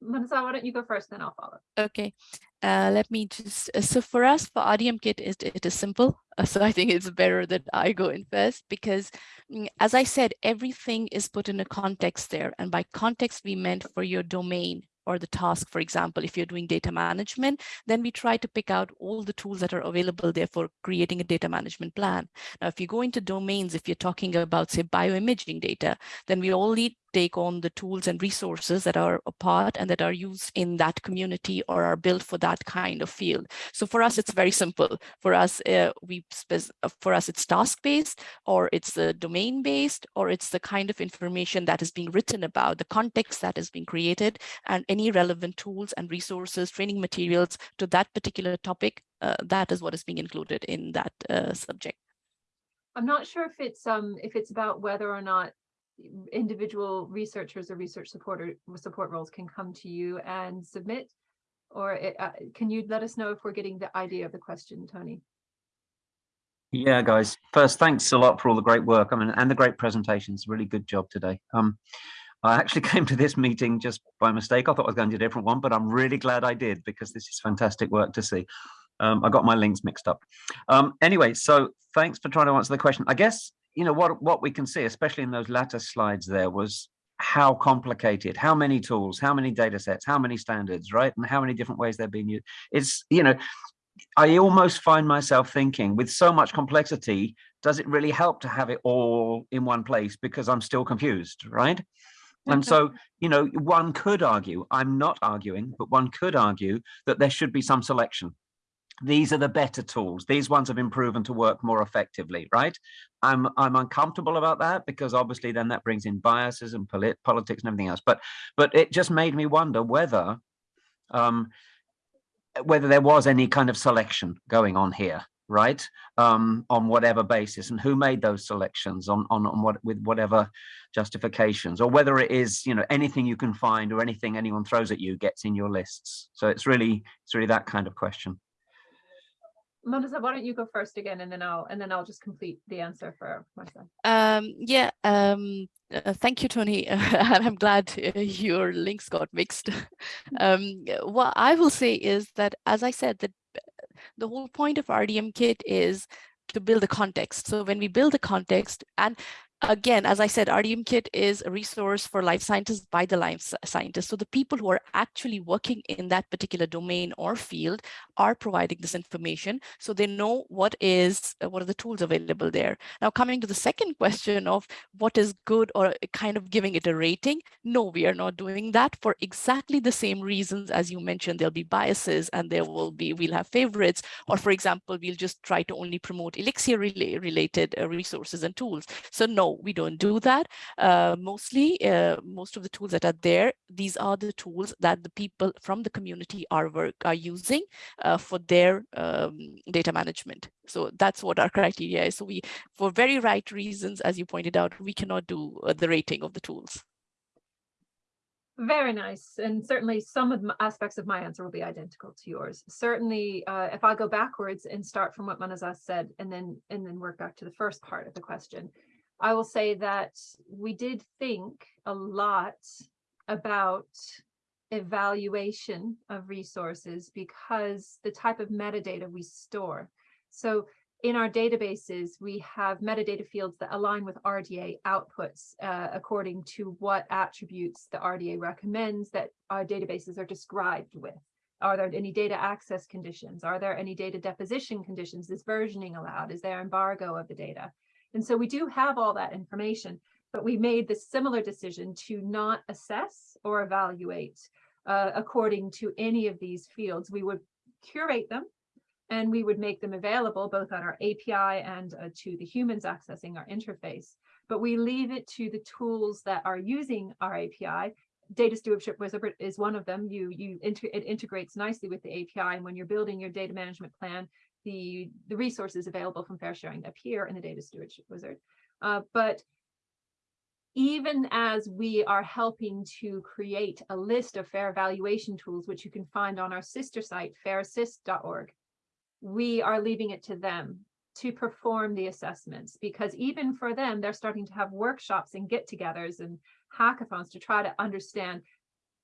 Manasa, why don't you go first, then I'll follow.
Okay, uh, let me just, uh, so for us, for RDM kit, it, it is simple. Uh, so I think it's better that I go in first because mm, as I said, everything is put in a context there. And by context, we meant for your domain, or the task, for example, if you're doing data management, then we try to pick out all the tools that are available there for creating a data management plan. Now, if you go into domains, if you're talking about, say, bioimaging data, then we only take on the tools and resources that are a part and that are used in that community or are built for that kind of field. So for us, it's very simple. For us, uh, we uh, for us, it's task-based or it's the domain-based or it's the kind of information that is being written about, the context that is being created and any relevant tools and resources, training materials to that particular topic, uh, that is what is being included in that uh, subject.
I'm not sure if it's um if it's about whether or not individual researchers or research supporter support roles can come to you and submit or it, uh, can you let us know if we're getting the idea of the question tony?
Yeah guys. First thanks a lot for all the great work. I mean and the great presentations. Really good job today. Um i actually came to this meeting just by mistake. I thought i was going to a different one but i'm really glad i did because this is fantastic work to see. Um, I got my links mixed up. Um, anyway, so thanks for trying to answer the question. I guess you know, what, what we can see, especially in those latter slides there was how complicated, how many tools, how many data sets, how many standards, right? And how many different ways they're being used. It's, you know, I almost find myself thinking with so much complexity, does it really help to have it all in one place because I'm still confused, right? And so, mm-hmm. you know, one could argue, I'm not arguing, but one could argue that there should be some selection these are the better tools. These ones have been proven to work more effectively, right? I'm I'm uncomfortable about that because obviously then that brings in biases and polit politics and everything else. But but it just made me wonder whether um, whether there was any kind of selection going on here, right? Um, on whatever basis, and who made those selections on on on what with whatever justifications, or whether it is you know anything you can find or anything anyone throws at you gets in your lists. So it's really it's really that kind of question.
Manasa, why don't you go first again, and then I'll and then I'll just complete the answer for myself.
Um, yeah. Um, uh, thank you, Tony. And I'm glad uh, your links got mixed. um, what I will say is that, as I said, that the whole point of RDM Kit is to build a context. So when we build the context, and again, as I said, RDM Kit is a resource for life scientists by the life scientists. So the people who are actually working in that particular domain or field are providing this information. So they know what is, uh, what are the tools available there. Now coming to the second question of what is good or kind of giving it a rating. No, we are not doing that for exactly the same reasons as you mentioned, there'll be biases and there will be, we'll have favorites, or for example, we'll just try to only promote Elixir related uh, resources and tools. So no, we don't do that. Uh, mostly, uh, most of the tools that are there, these are the tools that the people from the community are work are using uh, for their um, data management. So that's what our criteria is. So we, for very right reasons, as you pointed out, we cannot do uh, the rating of the tools.
Very nice. And certainly some of the aspects of my answer will be identical to yours. Certainly, uh, if I go backwards and start from what Manasa's said and then and then work back to the first part of the question, I will say that we did think a lot about evaluation of resources because the type of metadata we store. So in our databases, we have metadata fields that align with RDA outputs uh, according to what attributes the RDA recommends that our databases are described with. Are there any data access conditions? Are there any data deposition conditions? Is versioning allowed? Is there embargo of the data? And so we do have all that information, but we made the similar decision to not assess or evaluate uh, according to any of these fields. We would curate them and we would make them available both on our API and uh, to the humans accessing our interface. But we leave it to the tools that are using our API. Data stewardship wizard is one of them. You you inter it integrates nicely with the API, and when you're building your data management plan, the the resources available from fair sharing appear in the data stewardship wizard. Uh, but even as we are helping to create a list of fair evaluation tools, which you can find on our sister site, fairassist.org, we are leaving it to them to perform the assessments because even for them, they're starting to have workshops and get-togethers and hackathons to try to understand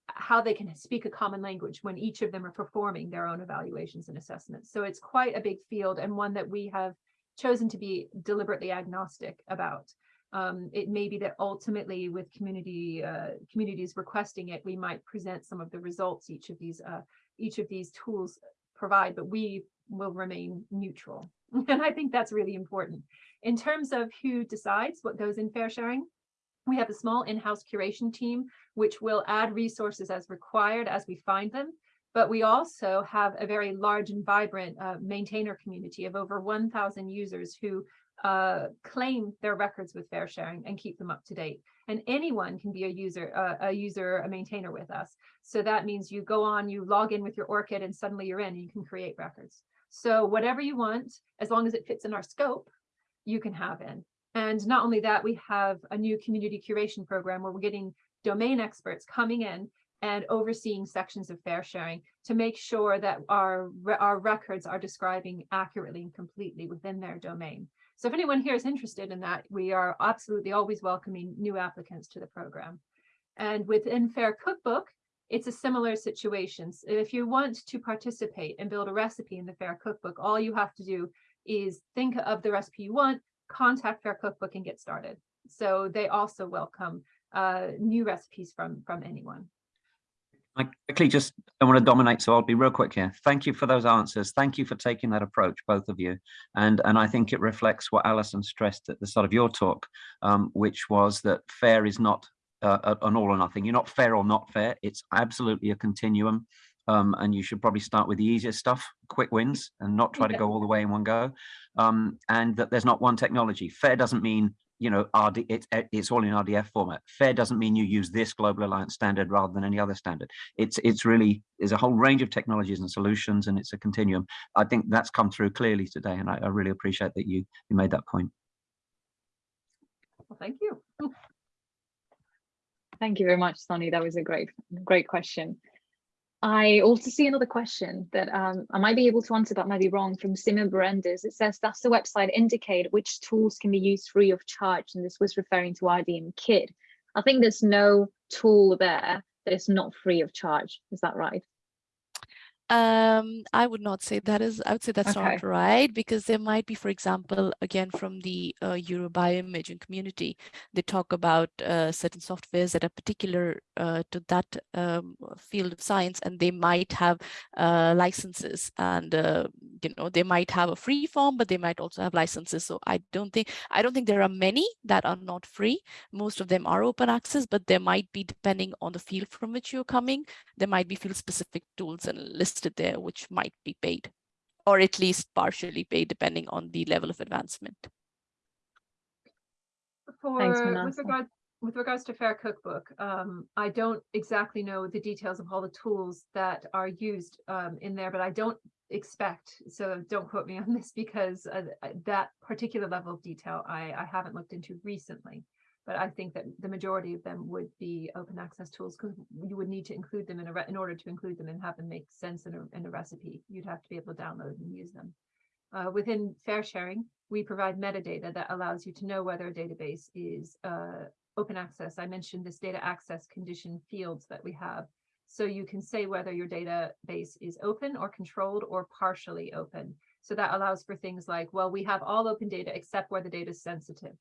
how they can speak a common language when each of them are performing their own evaluations and assessments. So it's quite a big field and one that we have chosen to be deliberately agnostic about. Um, it may be that ultimately with community uh, communities requesting it, we might present some of the results each of these uh, each of these tools provide, but we will remain neutral. And I think that's really important. In terms of who decides what goes in fair sharing, we have a small in-house curation team, which will add resources as required as we find them. But we also have a very large and vibrant uh, maintainer community of over 1,000 users who uh, claim their records with fair sharing and keep them up to date. And anyone can be a user, uh, a user, a maintainer with us. So that means you go on, you log in with your ORCID and suddenly you're in and you can create records. So whatever you want, as long as it fits in our scope, you can have in. And not only that, we have a new community curation program where we're getting domain experts coming in and overseeing sections of fair sharing to make sure that our, our records are describing accurately and completely within their domain. So if anyone here is interested in that, we are absolutely always welcoming new applicants to the program. And within Fair Cookbook, it's a similar situation. So if you want to participate and build a recipe in the Fair Cookbook, all you have to do is think of the recipe you want, contact Fair Cookbook and get started. So they also welcome uh, new recipes from, from anyone.
I quickly just I want to dominate, so I'll be real quick here. Thank you for those answers. Thank you for taking that approach, both of you. And and I think it reflects what Allyson stressed at the start of your talk, um, which was that fair is not uh, an all or nothing. You're not fair or not fair. It's absolutely a continuum. Um, and you should probably start with the easiest stuff, quick wins, and not try to go all the way in one go. Um, and that there's not one technology. Fair doesn't mean you know, RD, it, it's all in RDF format. FAIR doesn't mean you use this global alliance standard rather than any other standard. It's it's really there's a whole range of technologies and solutions, and it's a continuum. I think that's come through clearly today, and I, I really appreciate that you you made that point.
Well, thank you.
Thank you very much, Sonny. That was a great, great question. I also see another question that um, I might be able to answer, but might be wrong from Simon Berendes. It says, does the website indicate which tools can be used free of charge? And this was referring to RDM Kit. I think there's no tool there that is not free of charge. Is that right?
Um, I would not say that is, I would say that's
Okay.
not right because there might be, for example, again, from the uh, Euro-BioImaging community, they talk about uh, certain softwares that are particular uh, to that um, field of science and they might have uh, licenses and, uh, you know, they might have a free form, but they might also have licenses. So I don't think, I don't think there are many that are not free. Most of them are open access, but there might be, depending on the field from which you're coming, there might be field specific tools and listed there which might be paid or at least partially paid depending on the level of advancement.
For
Manasa.
with regard with regards to Fair Cookbook, um, I don't exactly know the details of all the tools that are used um, in there, but I don't expect, so don't quote me on this because uh, that particular level of detail I, I haven't looked into recently. But I think that the majority of them would be open access tools because you would need to include them in a re- in order to include them and have them make sense in a, in a recipe. You'd have to be able to download and use them. Uh, within fair sharing, we provide metadata that allows you to know whether a database is uh, open access. I mentioned this data access condition fields that we have. So you can say whether your database is open or controlled or partially open. So that allows for things like, well, we have all open data except where the data is sensitive.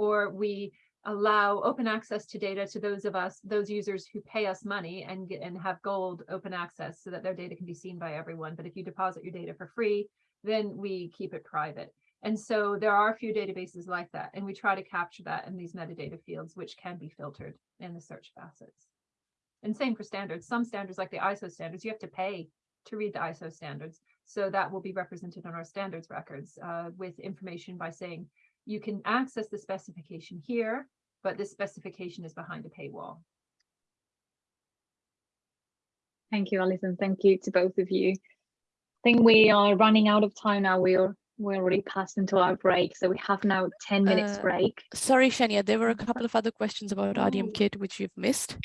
Or we allow open access to data to those of us, those users who pay us money and get and have gold open access so that their data can be seen by everyone. But if you deposit your data for free, then we keep it private. And so there are a few databases like that, and we try to capture that in these metadata fields, which can be filtered in the search facets. And same for standards. Some standards like the ISO standards, you have to pay to read the ISO standards. So that will be represented on our standards records uh, with information by saying you can access the specification here, but this specification is behind a paywall.
Thank you, Allyson. Thank you to both of you. I think we are running out of time now. We're we're already past into our break, so we have now 10 minutes
Uh,
break.
Sorry, Shania, there were a couple of other questions about
Oh.
RDM kit which you've missed.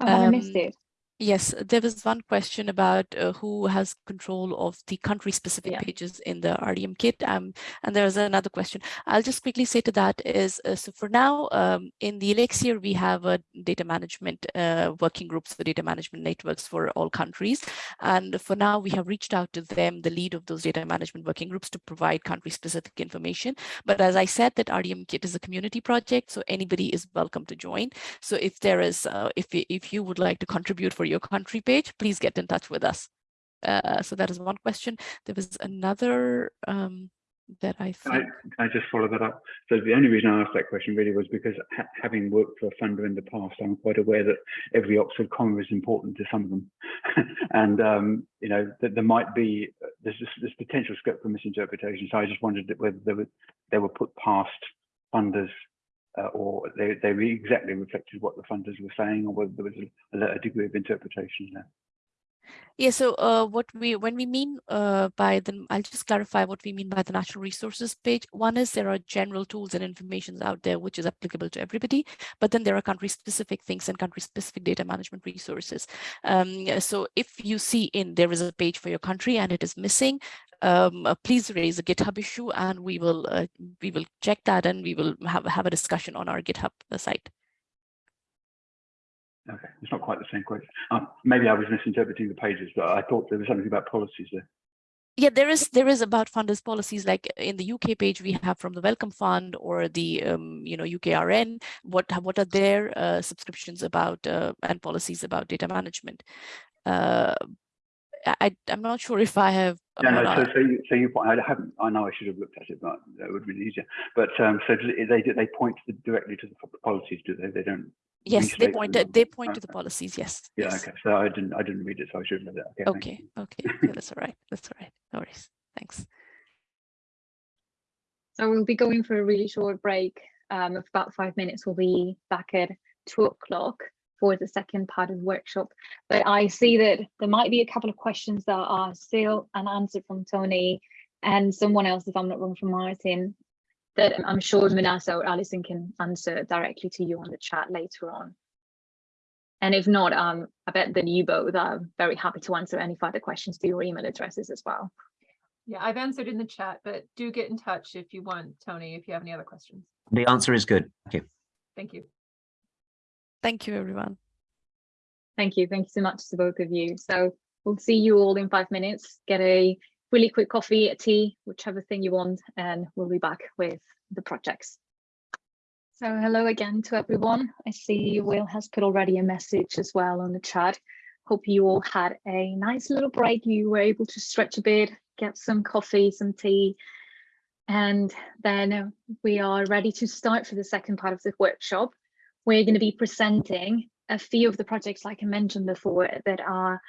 Oh, I missed
um,
it.
Yes, there was one question about uh, who has control of the country specific
Yeah.
pages in the RDM kit. Um, and there was another question. I'll just quickly say to that is, uh, so for now, um, in the Elixir, we have a data management uh, working groups for data management networks for all countries. And for now, we have reached out to them, the lead of those data management working groups to provide country specific information. But as I said, that RDM kit is a community project, so anybody is welcome to join. So if there is, uh, if, if you would like to contribute for your country page, please get in touch with us. Uh, so that is one question. There was another um, that I
Can I, can I just follow that up? So the only reason I asked that question really was because ha having worked for a funder in the past, I'm quite aware that every Oxford comma is important to some of them. and, um, you know, that there might be, there's this, this potential scope for misinterpretation. So I just wondered whether they were, they were put past funders uh, or they, they exactly reflected what the funders were saying or whether there was a, a degree of interpretation there.
Yeah, so uh, what we when we mean uh, by the, I'll just clarify what we mean by the natural resources page. One is there are general tools and information out there which is applicable to everybody, but then there are country specific things and country specific data management resources. Um, so if you see in there is a page for your country and it is missing, um, uh, please raise a GitHub issue and we will uh, we will check that and we will have have a discussion on our GitHub uh, site.
Okay, it's not quite the same question. Um, maybe I was misinterpreting the pages, but I thought there was something about policies there.
Yeah, there is there is about funders policies like in the UK page we have from the Wellcome Fund or the um, you know UKRN. What what are their uh, subscriptions about uh, and policies about data management? Uh, I I'm not sure if I have.
No,
I'm
no. So, so you, so you point. I haven't. I know I should have looked at it, but that would have been easier. But um, so they they point to the, directly to the policies, do they? They don't.
yes, they point
them.
to, they point to the policies. Yes.
Yeah.
yes.
Okay. So I didn't. I didn't read it, so I should have read it. Okay.
Okay. Okay. Yeah, that's all right. That's all right. No worries. Thanks.
So we'll be going for a really short break um, of about five minutes. We'll be back at two o'clock for the second part of the workshop. But I see that there might be a couple of questions that are still unanswered from Tony and someone else, if I'm not wrong, from Martin, that I'm sure Manasa or Allyson can answer directly to you on the chat later on. And if not, um, I bet that you both are very happy to answer any further questions to your email addresses as well.
Yeah, I've answered in the chat, but do get in touch if you want, Tony, if you have any other questions.
The answer is good. Thank you.
Thank you.
Thank you, everyone.
Thank you. Thank you so much to both of you. So we'll see you all in five minutes. Get a really quick coffee, a tea, whichever thing you want, and we'll be back with the projects. So hello again to everyone. I see Will has put already a message as well on the chat. Hope you all had a nice little break. You were able to stretch a bit, get some coffee, some tea, and then we are ready to start for the second part of the workshop. We're going to be presenting a few of the projects, like I mentioned before, that are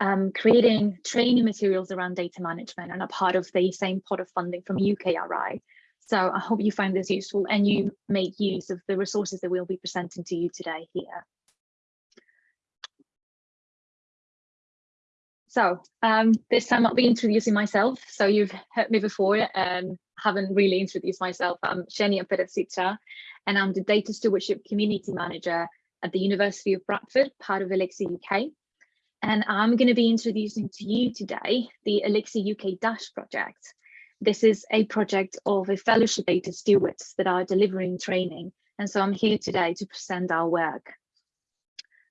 um, creating training materials around data management and are part of the same pot of funding from UKRI. So I hope you find this useful and you make use of the resources that we'll be presenting to you today here. So um, this time I'll be introducing myself. So you've heard me before and haven't really introduced myself. I'm Shenia Perezita and I'm the Data Stewardship Community Manager at the University of Bradford, part of Elixir UK. And I'm going to be introducing to you today the Elixir UK Dash project. This is a project of a fellowship data stewards that are delivering training. And so I'm here today to present our work.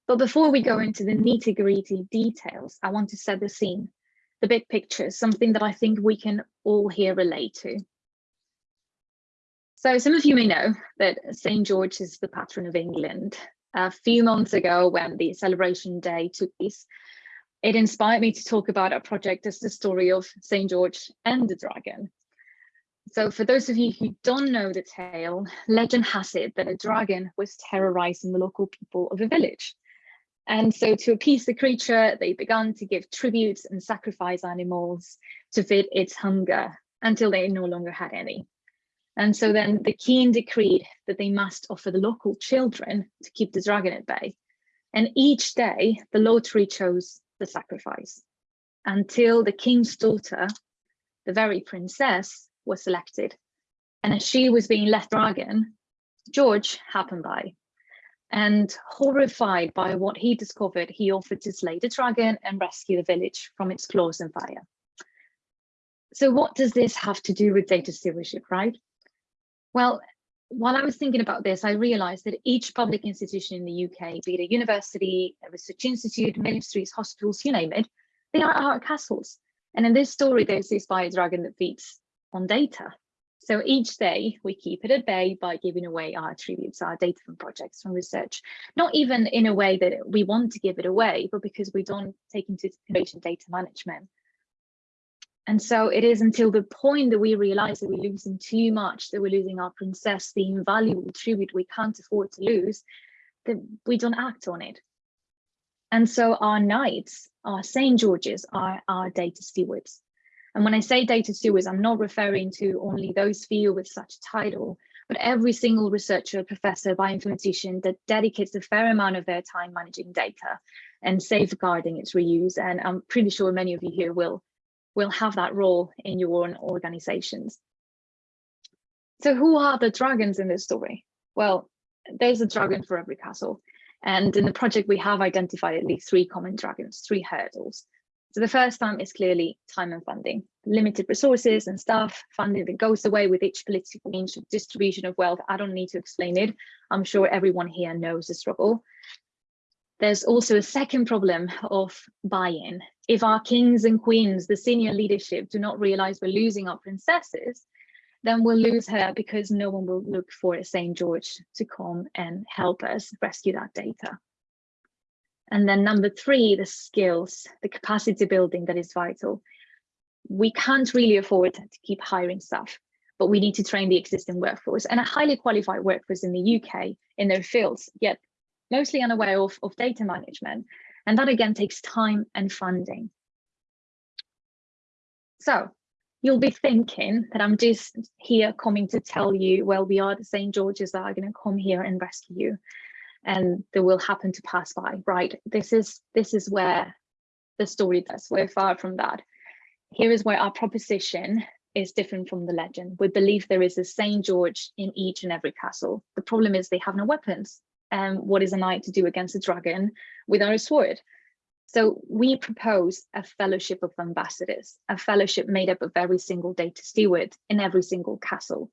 But before we go into the nitty gritty details, I want to set the scene, the big picture, something that I think we can all here relate to. So some of you may know that St. George is the patron of England. A few months ago when the celebration day took place, it inspired me to talk about our project as the story of St. George and the dragon. So for those of you who don't know the tale, legend has it that a dragon was terrorizing the local people of a village. And so to appease the creature, they began to give tributes and sacrifice animals to feed its hunger until they no longer had any. And so then the king decreed that they must offer the local children to keep the dragon at bay. And each day the lottery chose the sacrifice until the king's daughter, the very princess, was selected. And as she was being let dragon, George happened by. And horrified by what he discovered, he offered to slay the dragon and rescue the village from its claws and fire. So what does this have to do with data stewardship, right? Well, while I was thinking about this, I realized that each public institution in the UK, be it a university, a research institute, ministries, hospitals, you name it, they are our castles. And in this story, there's this fire dragon that feeds on data. So each day we keep it at bay by giving away our attributes, our data from projects, from research, not even in a way that we want to give it away, but because we don't take into consideration data management. And so it is until the point that we realize that we're losing too much, that we're losing our princess, the invaluable tribute we can't afford to lose, that we don't act on it. And so our knights, our St. George's, are our data stewards. And when I say data stewards, I'm not referring to only those few with such a title, but every single researcher, professor, bioinformatician that dedicates a fair amount of their time managing data and safeguarding its reuse. And I'm pretty sure many of you here will, will have that role in your own organizations. So who are the dragons in this story? Well, there's a dragon for every castle. And in the project, we have identified at least three common dragons, three hurdles. So the first time is clearly time and funding, limited resources and staff, funding that goes away with each political change, distribution of wealth. I don't need to explain it. I'm sure everyone here knows the struggle. There's also a second problem of buy-in. If our kings and queens, the senior leadership, do not realize we're losing our princesses, then we'll lose her because no one will look for a St. George to come and help us rescue that data. And then number three, the skills, the capacity building that is vital. We can't really afford to keep hiring staff, but we need to train the existing workforce and a highly qualified workforce in the UK in their fields, yet mostly unaware of, of data management. And that again takes time and funding. So you'll be thinking that I'm just here coming to tell you, well, we are the St. George's that are going to come here and rescue you. And they will happen to pass by right? This is this is where the story does. We're far from that. Here is where our proposition is different from the legend. We believe there is a saint george in each and every castle. The problem is they have no weapons and what is a knight to do against a dragon without a sword so we propose a fellowship of ambassadors a fellowship made up of every single data steward in every single castle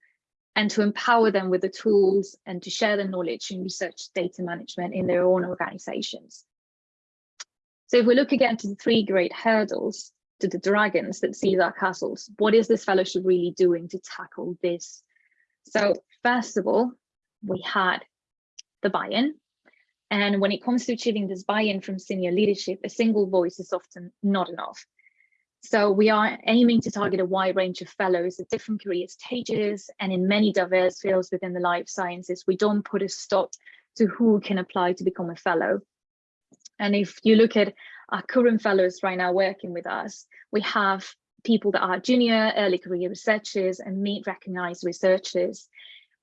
and to empower them with the tools and to share the knowledge and research data management in their own organizations. So if we look again to the three great hurdles to the dragons that seize our castles, what is this fellowship really doing to tackle this? So first of all, we had the buy-in. And when it comes to achieving this buy-in from senior leadership, a single voice is often not enough. So we are aiming to target a wide range of fellows at different career stages and in many diverse fields within the life sciences. We don't put a stop to who can apply to become a fellow. And if you look at our current fellows right now working with us, we have people that are junior, early career researchers and meet recognized researchers.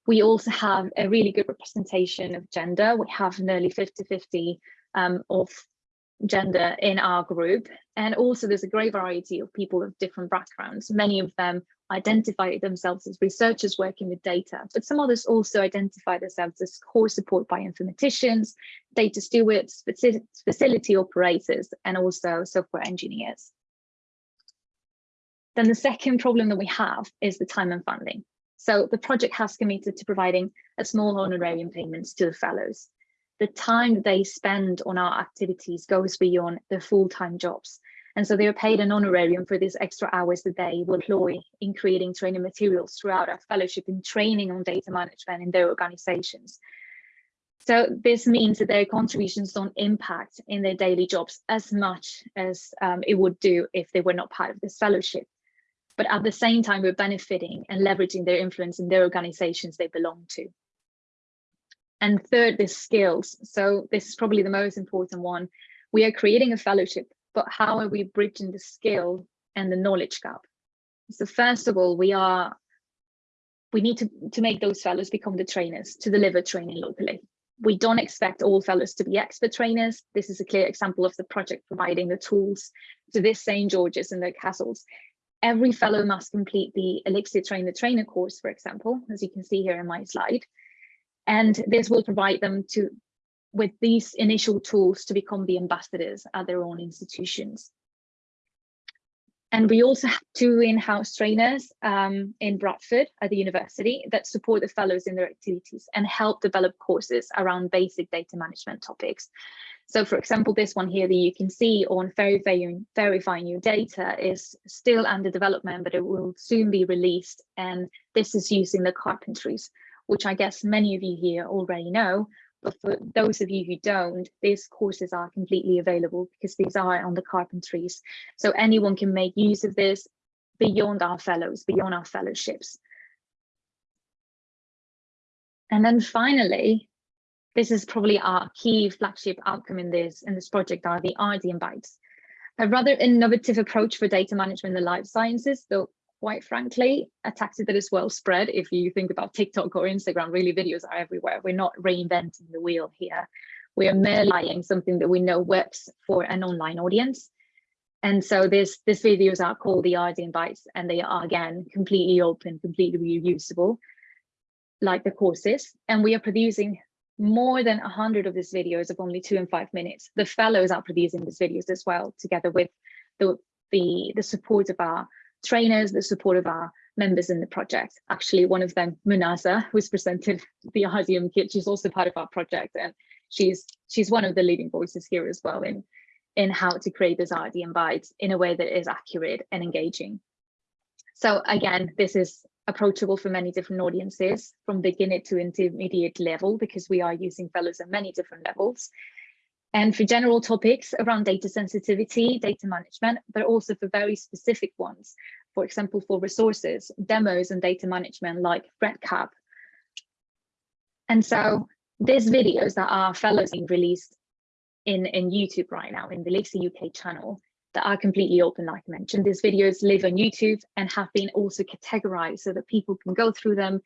We also have a really good representation of gender. We have nearly 50-50 um, of gender in our group. And also there's a great variety of people of different backgrounds. Many of them identify themselves as researchers working with data, but some others also identify themselves as core support by bioinformaticians, data stewards, facility operators, and also software engineers. Then the second problem that we have is the time and funding. So the project has committed to providing a small honorarium payments to the fellows the time they spend on our activities goes beyond their full-time jobs. And so they are paid an honorarium for these extra hours that they will employ in creating training materials throughout our fellowship in training on data management in their organizations. So this means that their contributions don't impact in their daily jobs as much as um, it would do if they were not part of this fellowship. But at the same time, we're benefiting and leveraging their influence in their organizations they belong to. And third, the skills. So this is probably the most important one. We are creating a fellowship, but how are we bridging the skill and the knowledge gap? So first of all, we are we need to, to make those fellows become the trainers to deliver training locally. We don't expect all fellows to be expert trainers. This is a clear example of the project providing the tools to this St. George's and the castles. Every fellow must complete the Elixir Trainer Trainer course, for example, as you can see here in my slide. And this will provide them to with these initial tools to become the ambassadors at their own institutions. And we also have two in-house trainers um, in Bradford at the university that support the fellows in their activities and help develop courses around basic data management topics. So for example, this one here that you can see on FAIRifying, FAIRifying your data is still under development, but it will soon be released. And this is using the carpentries, which I guess many of you here already know, but for those of you who don't, these courses are completely available because these are on the carpentries. So anyone can make use of this beyond our fellows, beyond our fellowships. And then finally, this is probably our key flagship outcome in this in this project are the RDM Bytes. A rather innovative approach for data management in the life sciences, though quite frankly, a tactic that is well spread. If you think about TikTok or Instagram, really videos are everywhere. We're not reinventing the wheel here. We are merelying something that we know works for an online audience. And so this, this videos are called the RDM Bytes and they are again, completely open, completely reusable, like the courses. And we are producing more than a hundred of these videos of only two and five minutes. The fellows are producing these videos as well, together with the, the, the support of our trainers, the support of our members in the project. Actually, one of them, Manasa, who's presented the RDM kit, she's also part of our project and she's she's one of the leading voices here as well in, in how to create this RDM Bytes in a way that is accurate and engaging. So again, this is approachable for many different audiences from beginner to intermediate level because we are using fellows at many different levels and for general topics around data sensitivity, data management, but also for very specific ones, for example, for resources, demos and data management like RedCap. And so these videos that are fellows being released in, in YouTube right now, in the Elixir UK channel, that are completely open, like I mentioned. These videos live on YouTube and have been also categorized so that people can go through them.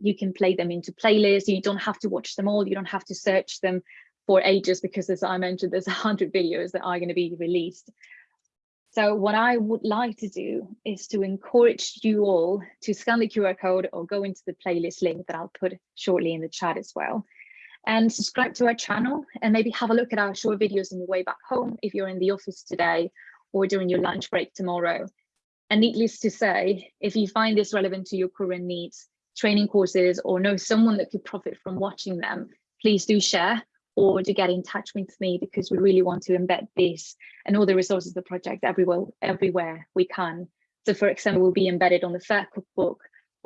You can play them into playlists. You don't have to watch them all. You don't have to search them for ages because as I mentioned, there's a hundred videos that are going to be released. So what I would like to do is to encourage you all to scan the QR code or go into the playlist link that I'll put shortly in the chat as well. And subscribe to our channel and maybe have a look at our short videos on your way back home if you're in the office today or during your lunch break tomorrow. And needless to say, if you find this relevant to your current needs, training courses, or know someone that could profit from watching them, please do share or to get in touch with me because we really want to embed this and all the resources of the project everywhere, everywhere we can. So for example, we'll be embedded on the FAIR cookbook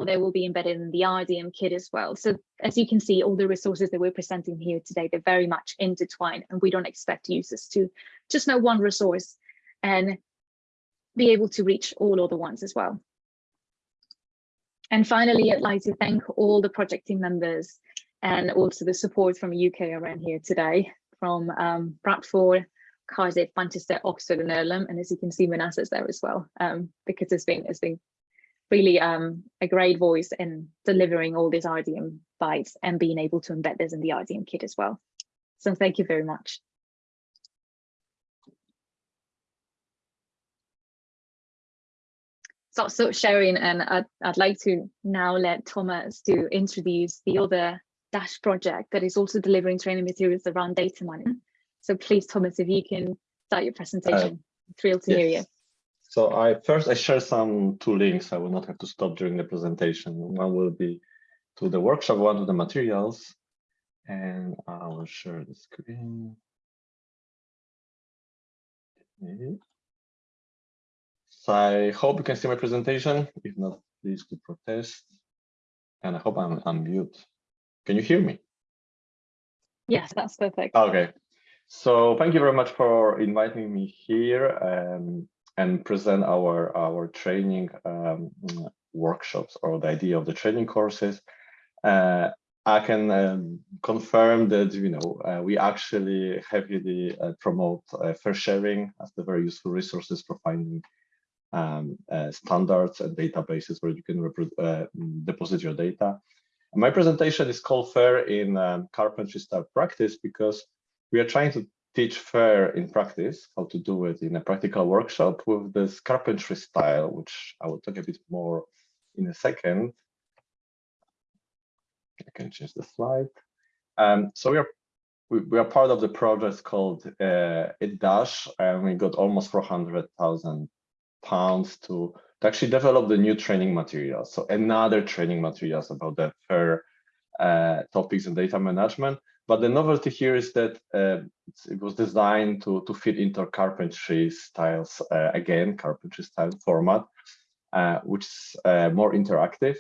they will be embedded in the RDM kit as well. So as you can see, all the resources that we're presenting here today, they're very much intertwined and we don't expect users to just know one resource and be able to reach all other ones as well. And finally, I'd like to thank all the project team members and also the support from UK around here today from um, Bradford, Cardiff, Manchester, Oxford and Earlham. And as you can see, Manasa's there as well, um, because it's been, it's been really um, a great voice in delivering all these RDM Bytes and being able to embed this in the RDM kit as well. So thank you very much. So, so sharing, and I'd, I'd like to now let Thomas to introduce the other Dash project that is also delivering training materials around data mining. So please, Thomas, if you can start your presentation. Uh, Thrilled to yes. hear you.
So I first I share some two links. I will not have to stop during the presentation. One will be to the workshop, one to the materials, and I will share the screen. So I hope you can see my presentation. If not, please do protest. And I hope I'm unmute. Can you hear me?
Yes, that's perfect.
Okay. So thank you very much for inviting me here um, and present our, our training um, workshops or the idea of the training courses. Uh, I can um, confirm that you know uh, we actually heavily uh, promote uh, FAIRsharing as the very useful resources for finding um, uh, standards and databases where you can uh, deposit your data. My presentation is called FAIR in um, carpentry style practice because we are trying to teach FAIR in practice, how to do it in a practical workshop with this carpentry style, which I will talk a bit more in a second. I can change the slide. Um, so we are we, we, are part of the project called uh, Dash, and we got almost 400,000 pounds to, to actually develop the new training materials. So another training materials about the fair uh, topics and data management. But the novelty here is that uh, it was designed to, to fit into carpentry styles, uh, again, carpentry style format, uh, which is uh, more interactive.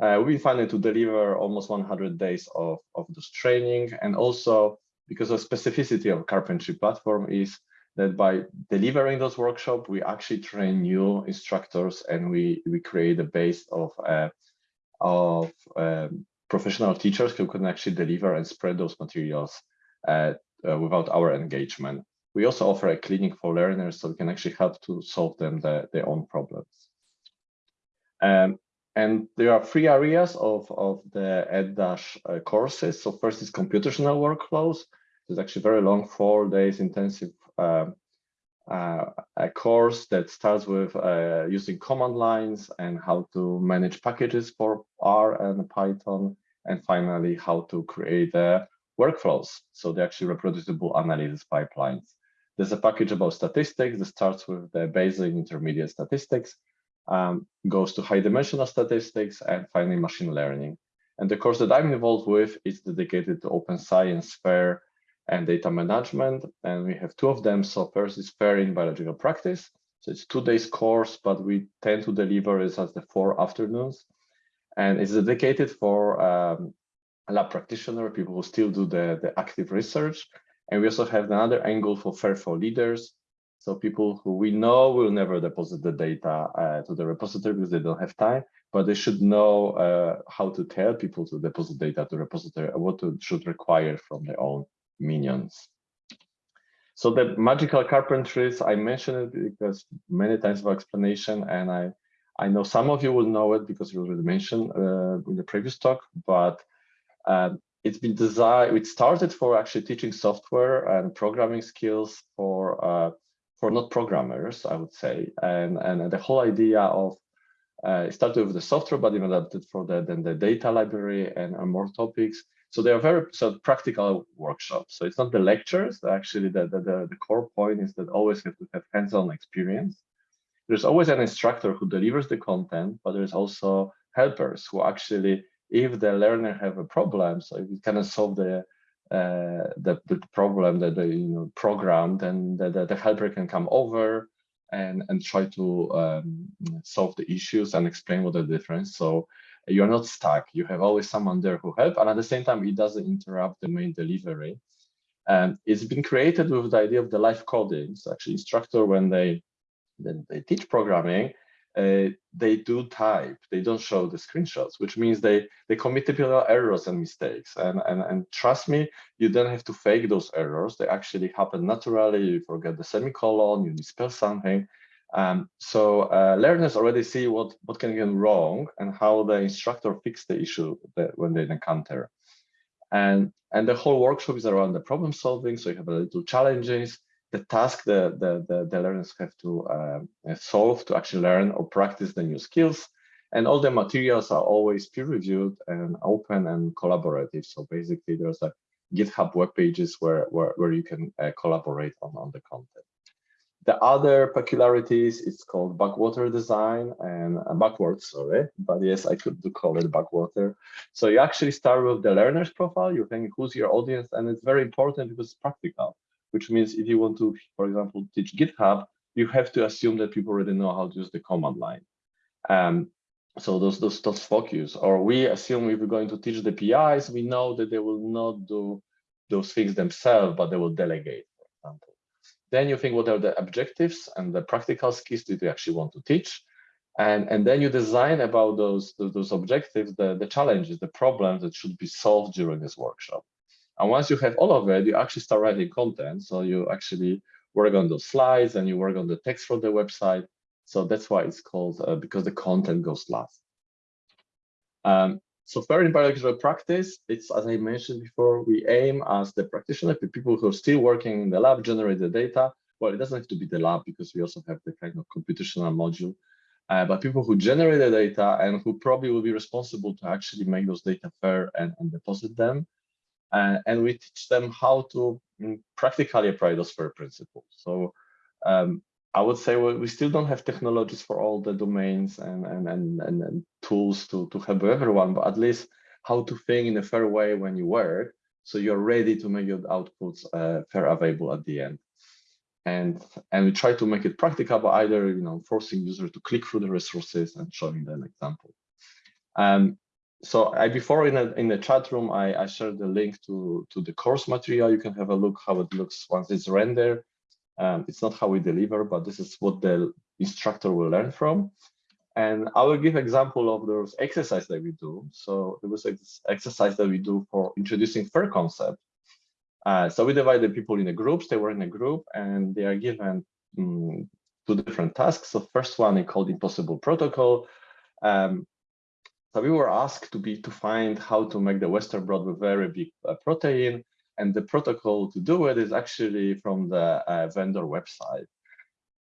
Uh, we've been finding to deliver almost 100 days of, of this training. And also because the specificity of carpentry platform is that by delivering those workshops, we actually train new instructors and we, we create a base of, uh, of um, professional teachers who can actually deliver and spread those materials uh, uh, without our engagement. We also offer a clinic for learners so we can actually help to solve them the, their own problems. Um, and there are three areas of, of the EdDash uh, courses. So first is computational workflows. It's actually very long, four days intensive um, uh, a course that starts with uh, using command lines and how to manage packages for R and Python, and finally how to create uh, workflows. So the actually reproducible analysis pipelines. There's a package about statistics that starts with the basic intermediate statistics um, goes to high dimensional statistics and finally machine learning. And the course that I'm involved with is dedicated to open science, fair, and data management. And we have two of them. So first is fair in biological practice. So it's two days course, but we tend to deliver it as the four afternoons. And it's dedicated for um, lab practitioner, people who still do the, the active research. And we also have another angle for fair for leaders, so people who we know will never deposit the data uh, to the repository because they don't have time, but they should know uh, how to tell people to deposit data to repository what to, should require from their own minions. So the magical carpentries, I mentioned it because many times of explanation, and I, I know some of you will know it because you already mentioned uh, in the previous talk, but um, it's been designed, it started for actually teaching software and programming skills for uh, for not programmers, I would say. And, and the whole idea of uh, started with the software, but even adapted for the, then the data library and, and more topics. So they are very so practical workshops. So it's not the lectures. Actually, the, the, the core point is that always have to have hands-on experience. There's always an instructor who delivers the content, but there's also helpers who actually, if the learner have a problem, so if you cannot solve the uh, the, the problem that the you know program, then the, the, the helper can come over and and try to um, solve the issues and explain what the difference. So you're not stuck. You have always someone there who help, and at the same time, it doesn't interrupt the main delivery. And it's been created with the idea of the live coding. So actually, instructor when they then they teach programming, uh, they do type, they don't show the screenshots, which means they they commit typical errors and mistakes. And, and, and trust me, you don't have to fake those errors. They actually happen naturally. You forget the semicolon, you misspell something. Um, so uh, learners already see what, what can go wrong and how the instructor fix the issue that when they encounter. And, and the whole workshop is around the problem solving. So you have a little challenges the task the, the, the, the learners have to uh, solve to actually learn or practice the new skills. And all the materials are always peer reviewed and open and collaborative. So basically there's a GitHub web pages where, where, where you can uh, collaborate on, on the content. The other peculiarities, it's called backwater design and uh, backwards, sorry, but yes, I could do call it backwater. So you actually start with the learner's profile, you think who's your audience, and it's very important because it's practical which means if you want to, for example, teach GitHub, you have to assume that people already know how to use the command line. Um, so those, those, those focus, or we assume if we're going to teach the PIs, we know that they will not do those things themselves, but they will delegate. Then you think what are the objectives and the practical skills that you actually want to teach. And, and then you design about those, those, objectives, the, the challenges, the problems that should be solved during this workshop. And once you have all of it, you actually start writing content. So you actually work on those slides and you work on the text for the website. So that's why it's called, uh, because the content goes last. Um, so fair in biological practice, it's as I mentioned before, we aim as the practitioner, the people who are still working in the lab, generate the data. Well, it doesn't have to be the lab because we also have the kind of computational module, uh, but people who generate the data and who probably will be responsible to actually make those data fair and, and deposit them. Uh, and we teach them how to mm, practically apply those fair principles. So um, I would say we still don't have technologies for all the domains and, and, and, and, and tools to, to help everyone, but at least how to think in a fair way when you work, so you're ready to make your outputs uh, fair available at the end. And, and we try to make it practicable, either you know forcing users to click through the resources and showing them an example. Um, so I, before in, a, in the chat room, I, I shared the link to, to the course material. You can have a look how it looks once it's rendered. Um, it's not how we deliver, but this is what the instructor will learn from. And I will give example of those exercise that we do. So there was this exercise that we do for introducing FAIR concept. Uh, so we divide the people in the groups, they were in a group and they are given um, two different tasks. So first one is called impossible protocol. Um, so we were asked to be to find how to make the Western blot with very big uh, protein. And the protocol to do it is actually from the uh, vendor website.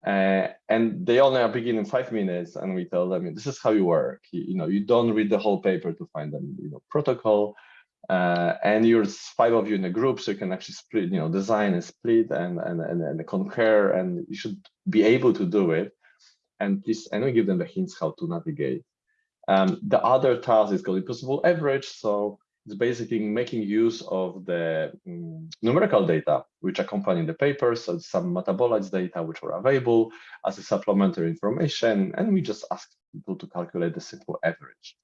Uh, and they only are beginning five minutes and we tell them this is how you work. You, you, know you don't read the whole paper to find the you know protocol. Uh, and you're five of you in a group so you can actually split you know design and split and and and, and concur and you should be able to do it. And please and we give them the hints how to navigate. Um, the other task is called impossible average. So it's basically making use of the um, numerical data which accompany the papers, so some metabolites data which were available as a supplementary information, and we just ask people to calculate the simple average.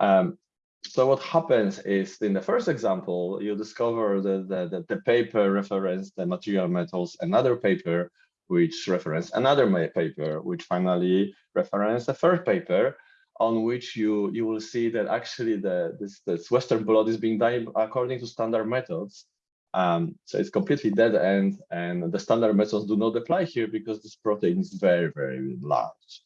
Um, so what happens is in the first example, you discover that the, the, the paper referenced the material metals, another paper which referenced another paper, which finally referenced the third paper, on which you you will see that actually the this, this Western blot is being done according to standard methods. Um, so it's completely dead end, and the standard methods do not apply here because this protein is very very large.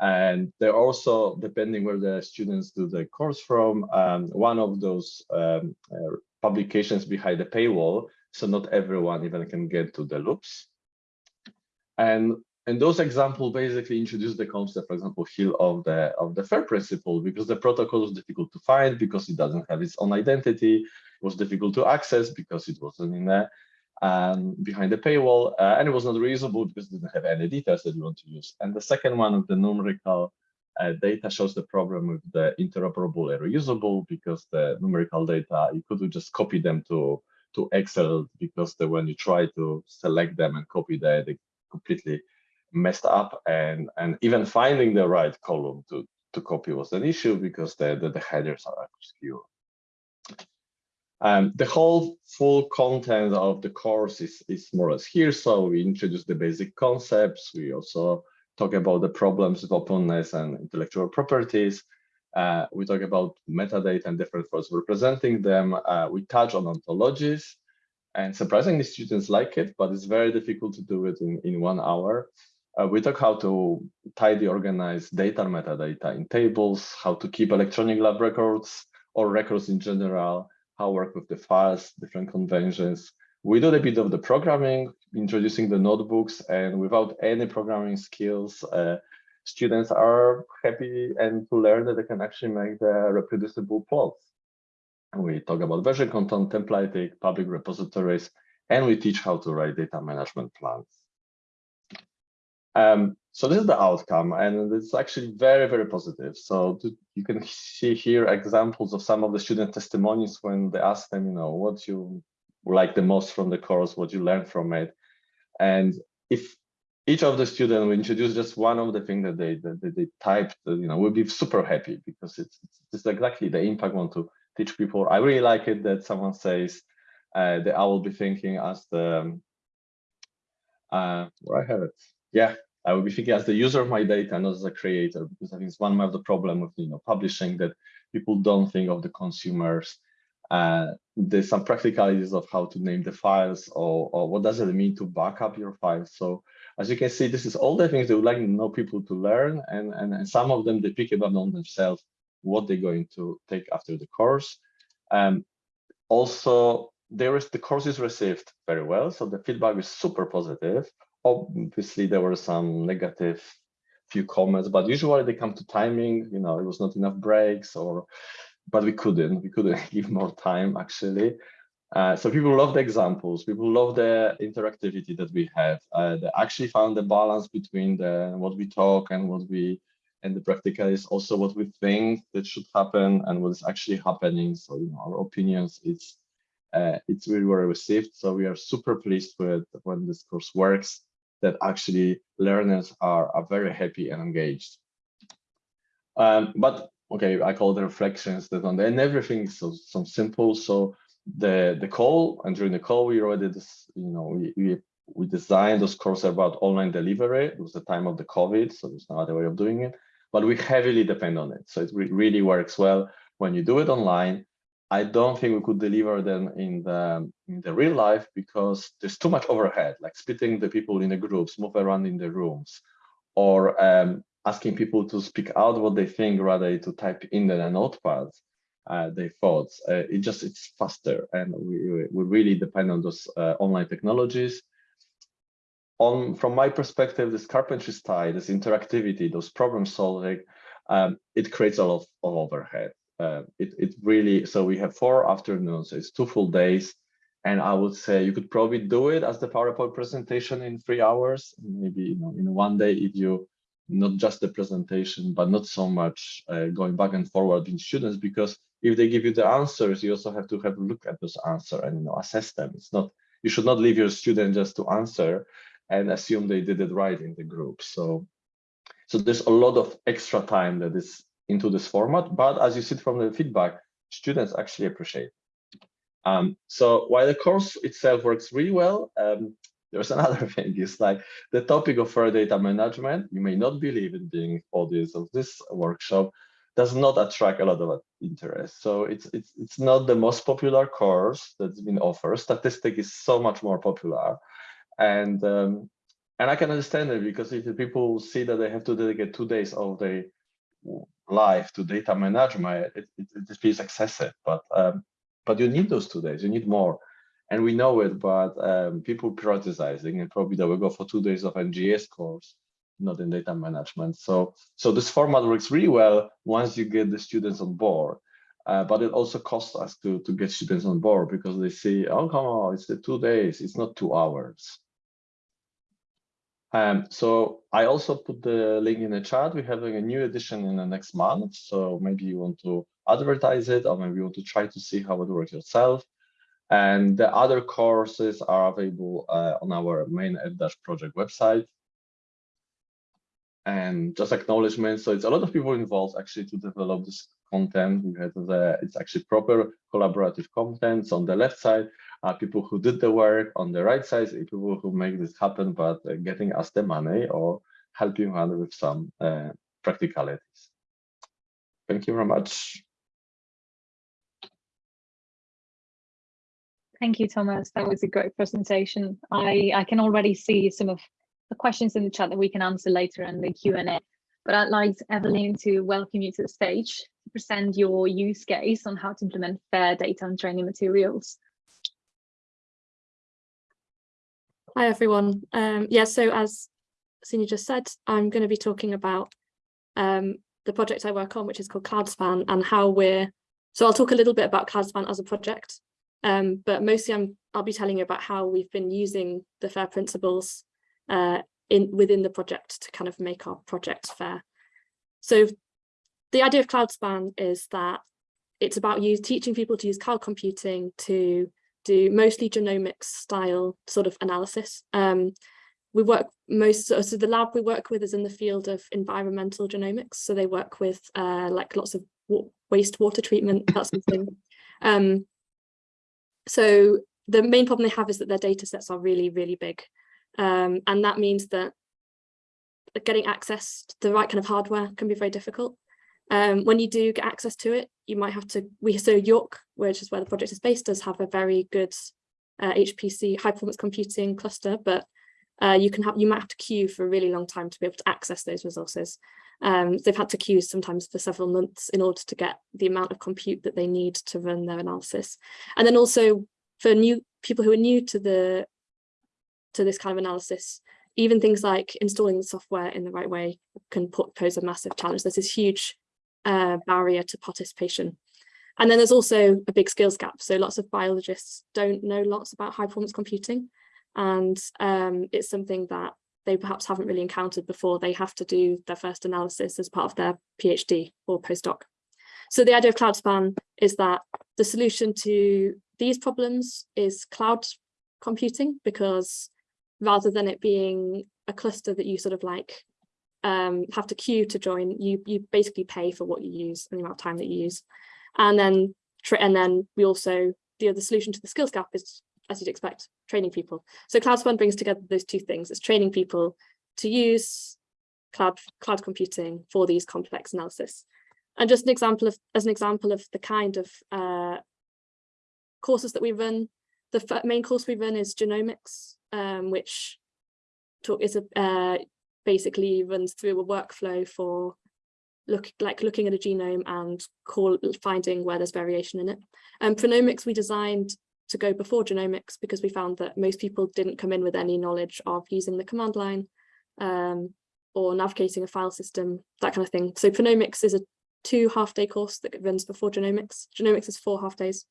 And they're also depending where the students do the course from. Um, one of those um, uh, publications behind the paywall, so not everyone even can get to the loops. And and those examples basically introduce the concept, for example, here of the of the FAIR principle, because the protocol was difficult to find because it doesn't have its own identity. It was difficult to access because it wasn't in there um, behind the paywall, uh, and it was not reusable because it didn't have any details that you want to use. And the second one of the numerical uh, data shows the problem with the interoperable and reusable because the numerical data you could just copy them to to Excel because the, when you try to select them and copy them, they completely messed up and and even finding the right column to to copy was an issue because the the, the headers are obscure um, the whole full content of the course is, is more or less here. So we introduce the basic concepts. We also talk about the problems of openness and intellectual properties. Uh, we talk about metadata and different forms representing them. Uh, we touch on ontologies. And surprisingly, students like it, but it's very difficult to do it in, in one hour. Uh, we talk how to tidy organize data metadata in tables, how to keep electronic lab records or records in general, how work with the files, different conventions. We do a bit of the programming, introducing the notebooks, and without any programming skills, uh, students are happy and to learn that they can actually make the reproducible plots. We talk about version control, templating, public repositories, and we teach how to write data management plans. Um, so this is the outcome, and it's actually very, very positive. So you can see here examples of some of the student testimonies when they ask them, you know, what you like the most from the course, what you learned from it. And if each of the students will introduce just one of the things that they that they typed, you know, we'll be super happy because it's, it's exactly the impact want to teach people. I really like it that someone says uh, that I will be thinking as the, um, uh, where I have it, yeah, I will be thinking as the user of my data, not as a creator, because I think it's one of the problem with you know publishing that people don't think of the consumers. Uh, there's some practicalities of how to name the files or, or what does it mean to back up your files. So as you can see, this is all the things they would like to know people to learn. And, and, and some of them, they pick it up on themselves, what they're going to take after the course. Um, also, there is the course is received very well. So the feedback is super positive. Obviously, there were some negative few comments, but usually they come to timing, you know, it was not enough breaks or, but we couldn't, we couldn't give more time actually. Uh, so people love the examples, people love the interactivity that we have. Uh, they actually found the balance between the what we talk and what we, and the practical is also what we think that should happen and what is actually happening. So you know, our opinions, it's uh, it's really well received. So we are super pleased with when this course works that actually learners are, are very happy and engaged. Um, but okay, I call the reflections that on the and everything so, so simple. So the the call and during the call we already this, you know we, we we designed those courses about online delivery. It was the time of the COVID, so there's no other way of doing it. But we heavily depend on it. So it re really works well when you do it online I don't think we could deliver them in the in the real life because there's too much overhead, like splitting the people in the groups, move around in the rooms, or um, asking people to speak out what they think rather to type in the notepad uh, their thoughts. Uh, it just it's faster, and we we really depend on those uh, online technologies. On from my perspective, this carpentry style, this interactivity, those problem solving, um, it creates a lot of overhead uh, it, it really, so we have four afternoons, it's two full days. And I would say you could probably do it as the PowerPoint presentation in three hours, maybe you know, in one day if you, not just the presentation, but not so much uh, going back and forward in students, because if they give you the answers, you also have to have a look at those answers and you know, assess them. It's not, you should not leave your student just to answer and assume they did it right in the group. So, so there's a lot of extra time that is into this format, but as you see from the feedback, students actually appreciate. Um, so while the course itself works really well, um, there's another thing, it's like the topic of fair data management, you may not believe it being audience of this workshop, does not attract a lot of interest. So it's it's it's not the most popular course that's been offered. Statistic is so much more popular. And um, and I can understand it because if people see that they have to dedicate two days of their life to data management, it, it, it feels excessive. But um, but you need those two days. You need more, and we know it. But um, people prioritizing, and probably they will go for two days of NGS course, not in data management. So so this format works really well once you get the students on board. Uh, but it also costs us to to get students on board because they see, oh come on, it's the two days, it's not two hours. Um, so I also put the link in the chat. We're having a new edition in the next month. So maybe you want to advertise it or maybe you want to try to see how it works yourself. And the other courses are available uh, on our main F project website. And just acknowledgement. So it's a lot of people involved actually to develop this content. We had the, it's actually proper collaborative content. on the left side, uh, people who did the work on the right side, people who make this happen, but uh, getting us the money or helping us with some uh, practicalities. Thank you very much.
Thank you, Thomas. That was a great presentation. I, I can already see some of the questions in the chat that we can answer later in the Q&A. But I'd like Evelyn to welcome you to the stage to present your use case on how to implement fair data and training materials.
Hi, everyone. Um, yeah, so as Senior just said, I'm going to be talking about um, the project I work on, which is called CloudSpan, and how we're, so I'll talk a little bit about CloudSpan as a project, um, but mostly I'm, I'll be telling you about how we've been using the FAIR principles uh, in within the project to kind of make our project fair. So the idea of CloudSpan is that it's about you teaching people to use cloud computing to do mostly genomics style sort of analysis. Um, we work most, so, the lab we work with is in the field of environmental genomics. So they work with uh, like lots of wastewater treatment, that sort of thing. Um, so the main problem they have is that their data sets are really, really big. Um, and that means that getting access to the right kind of hardware can be very difficult. Um, when you do get access to it, you might have to, we so York, which is where the project is based, does have a very good uh, HPC high performance computing cluster, but uh, you can have you might have to queue for a really long time to be able to access those resources. Um, they've had to queue sometimes for several months in order to get the amount of compute that they need to run their analysis. And then also for new people who are new to the to this kind of analysis, even things like installing the software in the right way can put, pose a massive challenge. There's this huge uh, barrier to participation. And then there's also a big skills gap. So lots of biologists don't know lots about high performance computing. And um, it's something that they perhaps haven't really encountered before they have to do their first analysis as part of their PhD or postdoc. So the idea of CloudSpan is that the solution to these problems is cloud computing because rather than it being a cluster that you sort of like um, have to queue to join, you you basically pay for what you use and the amount of time that you use. And then and then we also the other solution to the skills gap is, as you'd expect, training people. So CloudSpan brings together those two things. It's training people to use cloud cloud computing for these complex analysis. And just an example of as an example of the kind of uh, courses that we run, the main course we run is genomics, um, which talk is a uh, basically runs through a workflow for look like looking at a genome and call finding where there's variation in it. And um, prenomics we designed to go before genomics because we found that most people didn't come in with any knowledge of using the command line um, or navigating a file system, that kind of thing. So prenomics is a two half day course that runs before genomics. Genomics is four half days.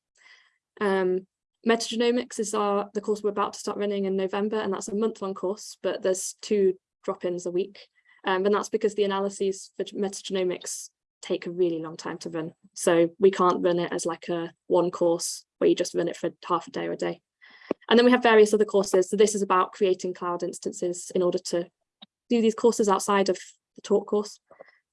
Um, metagenomics is our the course we're about to start running in November, and that's a month long course, but there's two drop-ins a week. Um, and that's because the analyses for metagenomics take a really long time to run. So we can't run it as like a one course where you just run it for half a day or a day. And then we have various other courses. So this is about creating cloud instances in order to do these courses outside of the talk course.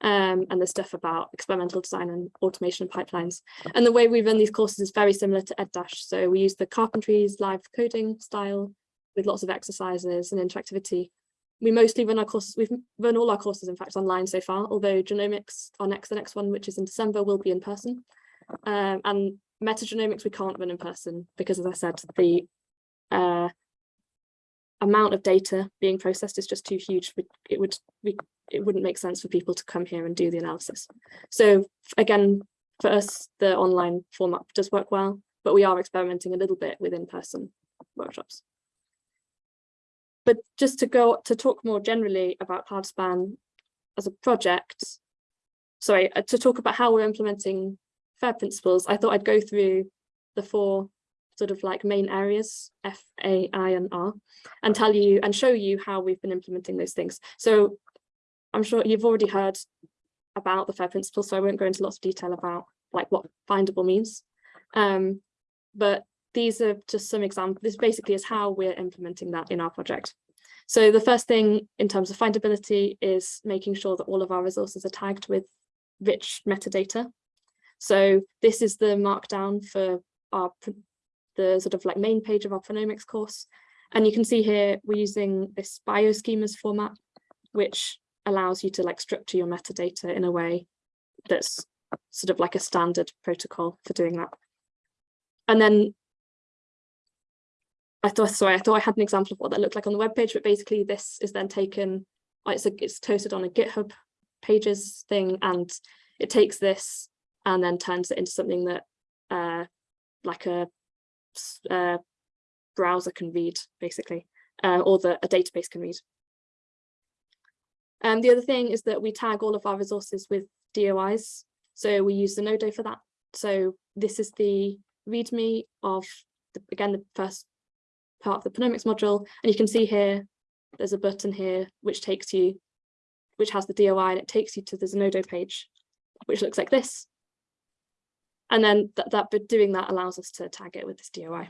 Um, and there's stuff about experimental design and automation pipelines. And the way we run these courses is very similar to EdDash. So we use the Carpentries live coding style with lots of exercises and interactivity we mostly run our courses, we've run all our courses, in fact, online so far, although genomics, our next, the next one, which is in December, will be in person. Um, and metagenomics, we can't run in person because, as I said, the uh, amount of data being processed is just too huge. It would, we, it wouldn't make sense for people to come here and do the analysis. So again, for us, the online format does work well, but we are experimenting a little bit with in-person workshops. But just to go to talk more generally about CloudSpan as a project, sorry, uh, to talk about how we're implementing FAIR principles, I thought I'd go through the four sort of like main areas, F, A, I, and R, and tell you and show you how we've been implementing those things. So I'm sure you've already heard about the FAIR principles, so I won't go into lots of detail about like what findable means. Um, but these are just some examples. This basically is how we're implementing that in our project. So the first thing in terms of findability is making sure that all of our resources are tagged with rich metadata. So this is the markdown for our the sort of like main page of our prenomics course. And you can see here we're using this bioschemas format, which allows you to like structure your metadata in a way that's sort of like a standard protocol for doing that. And then I thought, sorry, I thought I had an example of what that looked like on the web page, but basically this is then taken, it's, a, it's toasted on a GitHub pages thing, and it takes this and then turns it into something that uh, like a, uh, browser can read, basically, uh, or that a database can read. And the other thing is that we tag all of our resources with DOIs. So we use Zenodo for that. So this is the README of, the, again, the first part of the Prenomics module. And you can see here, there's a button here, which takes you, which has the DOI and it takes you to the Zenodo page, which looks like this. And then that, that doing that allows us to tag it with this DOI.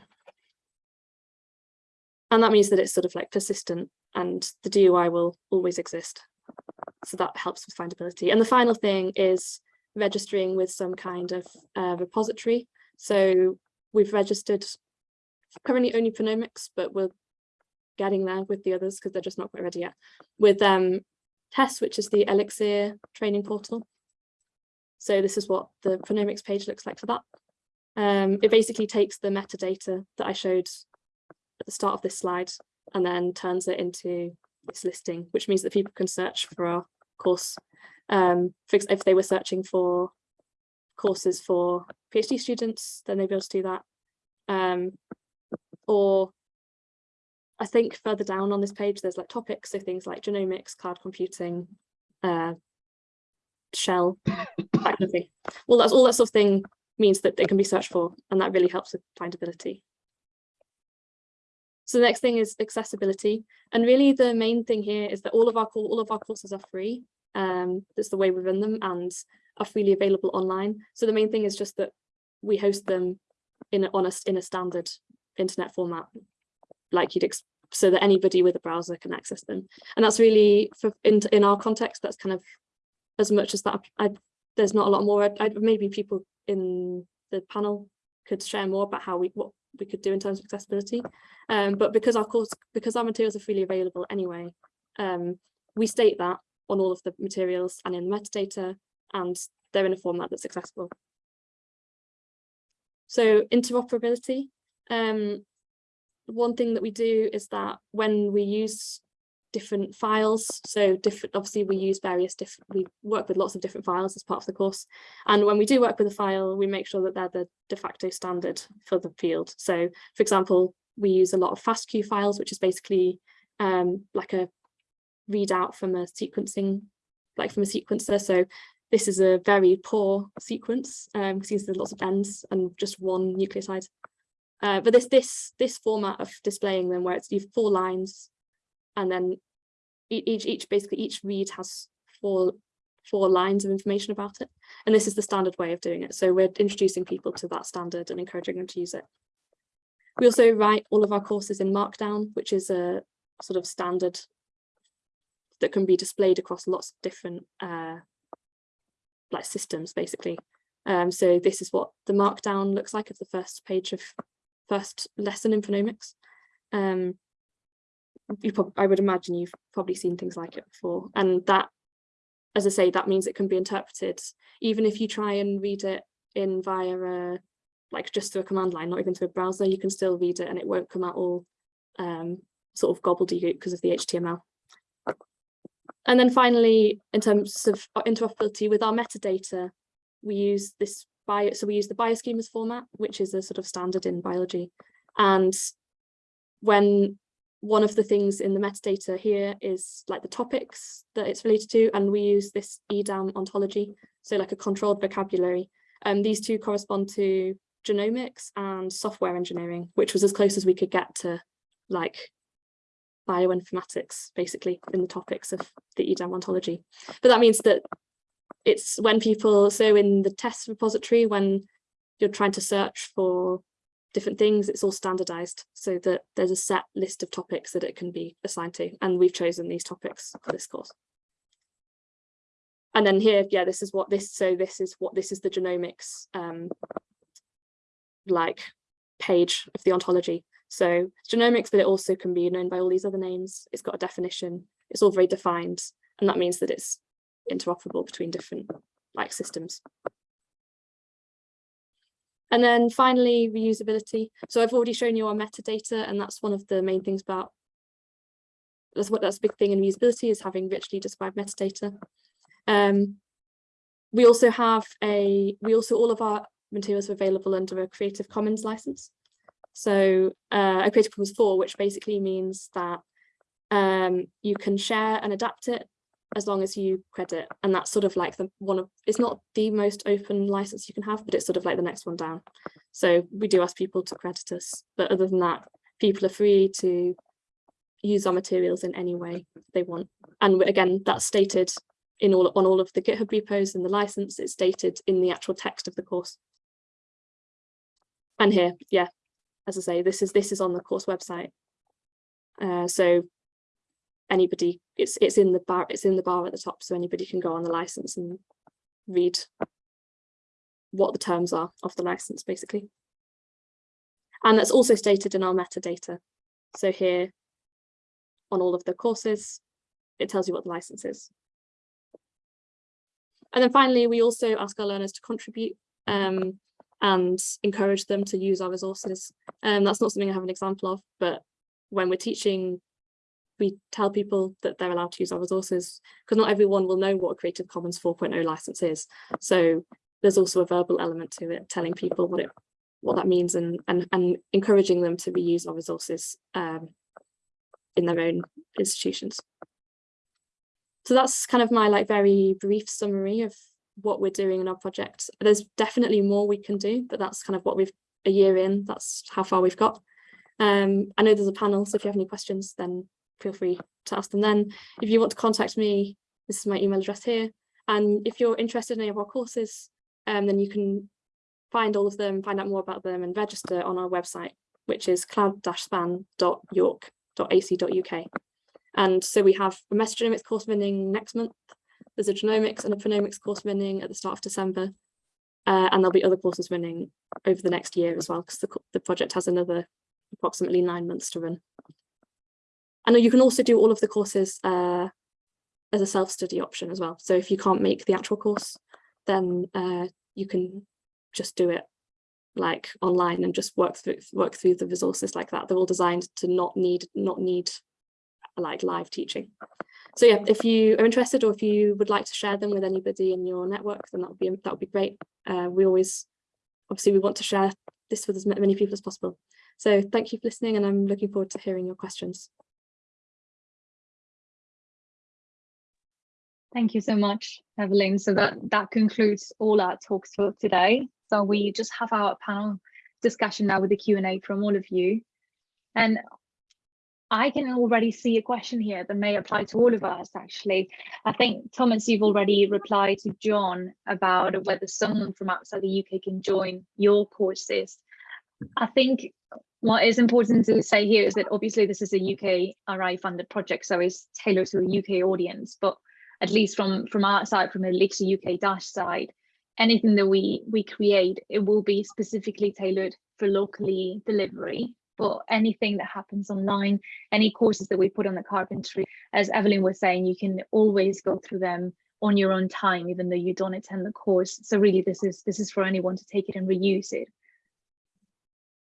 And that means that it's sort of like persistent and the DOI will always exist. So that helps with findability. And the final thing is registering with some kind of uh, repository. So we've registered currently only prenomics, but we're getting there with the others because they're just not quite ready yet. With um, TESS, which is the Elixir training portal. So this is what the prenomics page looks like for that. Um, it basically takes the metadata that I showed at the start of this slide and then turns it into this listing, which means that people can search for our course. Um, if they were searching for courses for PhD students, then they'd be able to do that. Um, or I think further down on this page, there's like topics, so things like genomics, cloud computing, uh, shell, that kind of thing. Well, that's all that sort of thing means that they can be searched for, and that really helps with findability. So the next thing is accessibility, and really the main thing here is that all of our all of our courses are free. Um, that's the way we run them and are freely available online. So the main thing is just that we host them in a, on a, in a standard internet format, like you'd so that anybody with a browser can access them. And that's really for in in our context, that's kind of as much as that. I, there's not a lot more. I, I, maybe people in the panel could share more about how we what we could do in terms of accessibility. Um, but because our course, because our materials are freely available anyway, um, we state that on all of the materials and in the metadata, and they're in a format that's accessible. So interoperability. Um, one thing that we do is that when we use different files, so different, obviously we use various different, we work with lots of different files as part of the course. And when we do work with a file, we make sure that they're the de facto standard for the field. So for example, we use a lot of FASTQ files, which is basically um, like a readout from a sequencing, like from a sequencer. So this is a very poor sequence um, because there's lots of ends and just one nucleotide. Uh, but this this this format of displaying them where it's you've four lines and then each each basically each read has four four lines of information about it. And this is the standard way of doing it. So we're introducing people to that standard and encouraging them to use it. We also write all of our courses in Markdown, which is a sort of standard that can be displayed across lots of different uh, like systems, basically. Um, so this is what the Markdown looks like of the first page of first lesson in prenomics. Um, I would imagine you've probably seen things like it before. And that, as I say, that means it can be interpreted, even if you try and read it in via a, like just through a command line, not even through a browser, you can still read it and it won't come out all um, sort of gobbledygook because of the HTML. And then finally, in terms of interoperability with our metadata, we use this bio, so we use the bioschemas format, which is a sort of standard in biology. And when one of the things in the metadata here is like the topics that it's related to, and we use this EDAM ontology, so like a controlled vocabulary. And these two correspond to genomics and software engineering, which was as close as we could get to like bioinformatics, basically, in the topics of the EDAM ontology. But that means that it's when people, so in the TeSS repository, when you're trying to search for different things, it's all standardized so that there's a set list of topics that it can be assigned to. And we've chosen these topics for this course. And then here, yeah, this is what this, so this is what, this is the genomics um, like page of the ontology. So genomics, but it also can be known by all these other names. It's got a definition. It's all very defined. And that means that it's interoperable between different like systems. And then finally, reusability. So I've already shown you our metadata, and that's one of the main things about that's what that's a big thing in reusability is having richly described metadata. Um, we also have a we also all of our materials are available under a Creative Commons license. So uh, a Creative Commons 4, which basically means that um, you can share and adapt it as long as you credit. And that's sort of like the one of, it's not the most open license you can have, but it's sort of like the next one down. So we do ask people to credit us, but other than that, people are free to use our materials in any way they want. And again, that's stated in all on all of the GitHub repos and the license, it's stated in the actual text of the course. And here, yeah, as I say, this is this is on the course website. Uh, so anybody, it's it's in the bar, it's in the bar at the top, so anybody can go on the license and read what the terms are of the license, basically. And that's also stated in our metadata. So here, on all of the courses, it tells you what the license is. And then finally, we also ask our learners to contribute um, and encourage them to use our resources. And that's not something I have an example of, but when we're teaching, we tell people that they're allowed to use our resources because not everyone will know what a Creative Commons 4.0 license is. So there's also a verbal element to it, telling people what it what that means and and, and encouraging them to reuse our resources um, in their own institutions. So that's kind of my like very brief summary of what we're doing in our project. There's definitely more we can do, but that's kind of what we've a year in, that's how far we've got. Um, I know there's a panel, so if you have any questions, then feel free to ask them then. If you want to contact me, this is my email address here. And if you're interested in any of our courses, um, then you can find all of them, find out more about them and register on our website, which is cloud-span.york.ac.uk. And so we have a metagenomics course running next month. There's a genomics and a prenomics course running at the start of December. Uh, and there'll be other courses running over the next year as well, because the, the project has another approximately nine months to run. And you can also do all of the courses uh, as a self-study option as well. So if you can't make the actual course, then uh, you can just do it like online and just work through work through the resources like that. They're all designed to not need not need like live teaching. So yeah, if you are interested or if you would like to share them with anybody in your network, then that would be that would be great. Uh, we always obviously we want to share this with as many people as possible. So thank you for listening and I'm looking forward to hearing your questions.
Thank you so much, Evelyn. So that, that concludes all our talks for today. So we just have our panel discussion now with the Q&A from all of you. And I can already see a question here that may apply to all of us, actually. I think, Thomas, you've already replied to John about whether someone from outside the UK can join your courses. I think what is important to say here is that obviously this is a UK RI funded project, so it's tailored to the UK audience, but at least from from our side, from the Elixir UK Dash side, anything that we we create, it will be specifically tailored for locally delivery. But anything that happens online, any courses that we put on the carpentry, as Evelyn was saying, you can always go through them on your own time, even though you don't attend the course. So really, this is this is for anyone to take it and reuse it.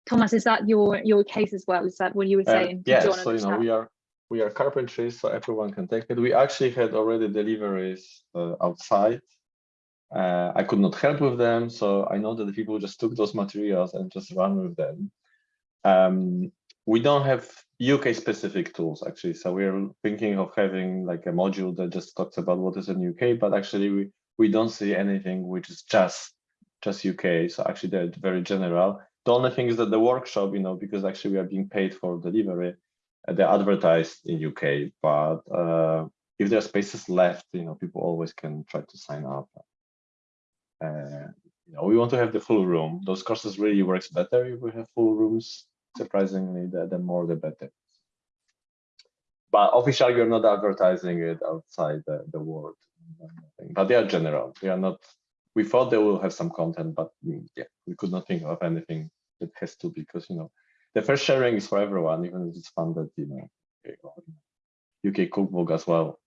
Thomas, is that your your case as well? Is that what you were
Uh,
saying? you
so you know we are we are carpentry, so everyone can take it. We actually had already deliveries uh, outside. Uh, I could not help with them, so I know that the people just took those materials and just ran with them. Um, we don't have UK specific tools actually, so we're thinking of having like a module that just talks about what is in UK, but actually we we don't see anything which is just just UK. So actually they're very general. The only thing is that the workshop, you know, because actually we are being paid for delivery, they're advertised in UK, but uh, if there are spaces left, you know, people always can try to sign up. Uh, you know, we want to have the full room. Those courses really works better if we have full rooms. Surprisingly, the, the more the better. But officially, we're not advertising it outside the, the world. But they are general. We are not. We thought they will have some content, but mm, yeah, we could not think of anything that has to because you know the first sharing is for everyone, even if it's funded, you know, UK cookbook as well.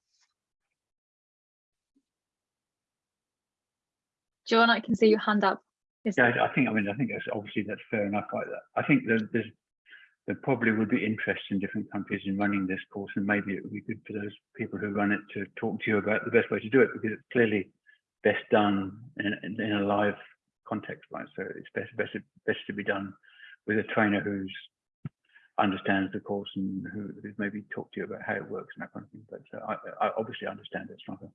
John, I can see your hand up. Is
Yeah, I think, I mean, I think that's obviously that's fair enough. I, I think that there's, there probably would be interest in different countries in running this course, and maybe it would be good for those people who run it to talk to you about the best way to do it, because it's clearly best done in, in, in a live context, right? So it's best, best, best to be done with a trainer who's understands the course and who, maybe talked to you about how it works and that kind of thing. But uh, I, I obviously understand it's not a,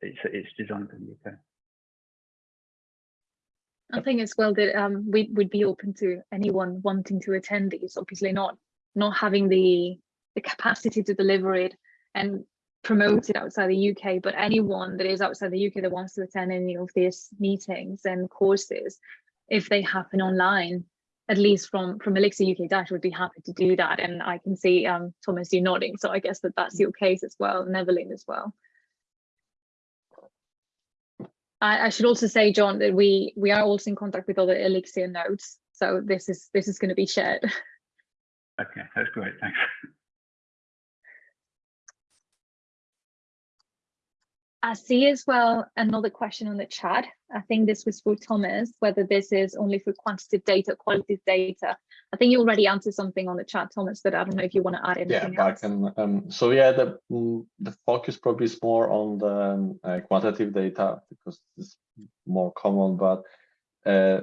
it's it's designed for the UK.
I think as well that um, we would be open to anyone wanting to attend these, obviously not not having the the capacity to deliver it and promote it outside the UK, but anyone that is outside the UK that wants to attend any of these meetings and courses, if they happen online, at least from from Elixir UK Dash would be happy to do that. And I can see um, Thomas, you nodding, so I guess that that's your case as well, and Evelyn as well. I, I should also say, John, that we we are also in contact with other Elixir nodes, so this is this is going to be shared.
Okay, that's great. Thanks.
I see as well another question on the chat. I think this was for Thomas, whether this is only for quantitative data, qualitative data. I think you already answered something on the chat, Thomas, but I don't know if you want to add anything.
Yeah,
anything
I can. Um, so yeah, the mm, the focus probably is more on the um, uh, quantitative data because it's more common, but uh,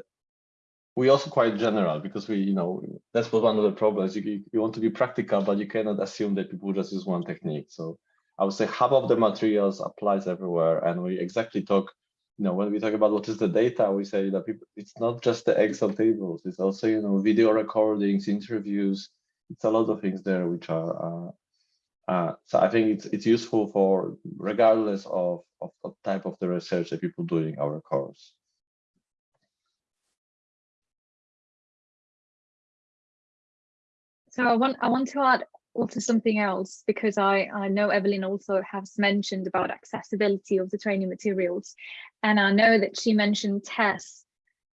we also quite general because we, you know, that's what one of the problems. You you want to be practical, but you cannot assume that people just use one technique. So I would say half of the materials applies everywhere, and we exactly talk. You know, when we talk about what is the data, we say that people, it's not just the Excel tables. It's also, you know, video recordings, interviews. It's a lot of things there which are. Uh, uh, so I think it's it's useful for regardless of of the type of the research that people do in our course.
So I want I want to add also something else because I, I know Evelyn also has mentioned about accessibility of the training materials. And I know that she mentioned TeSS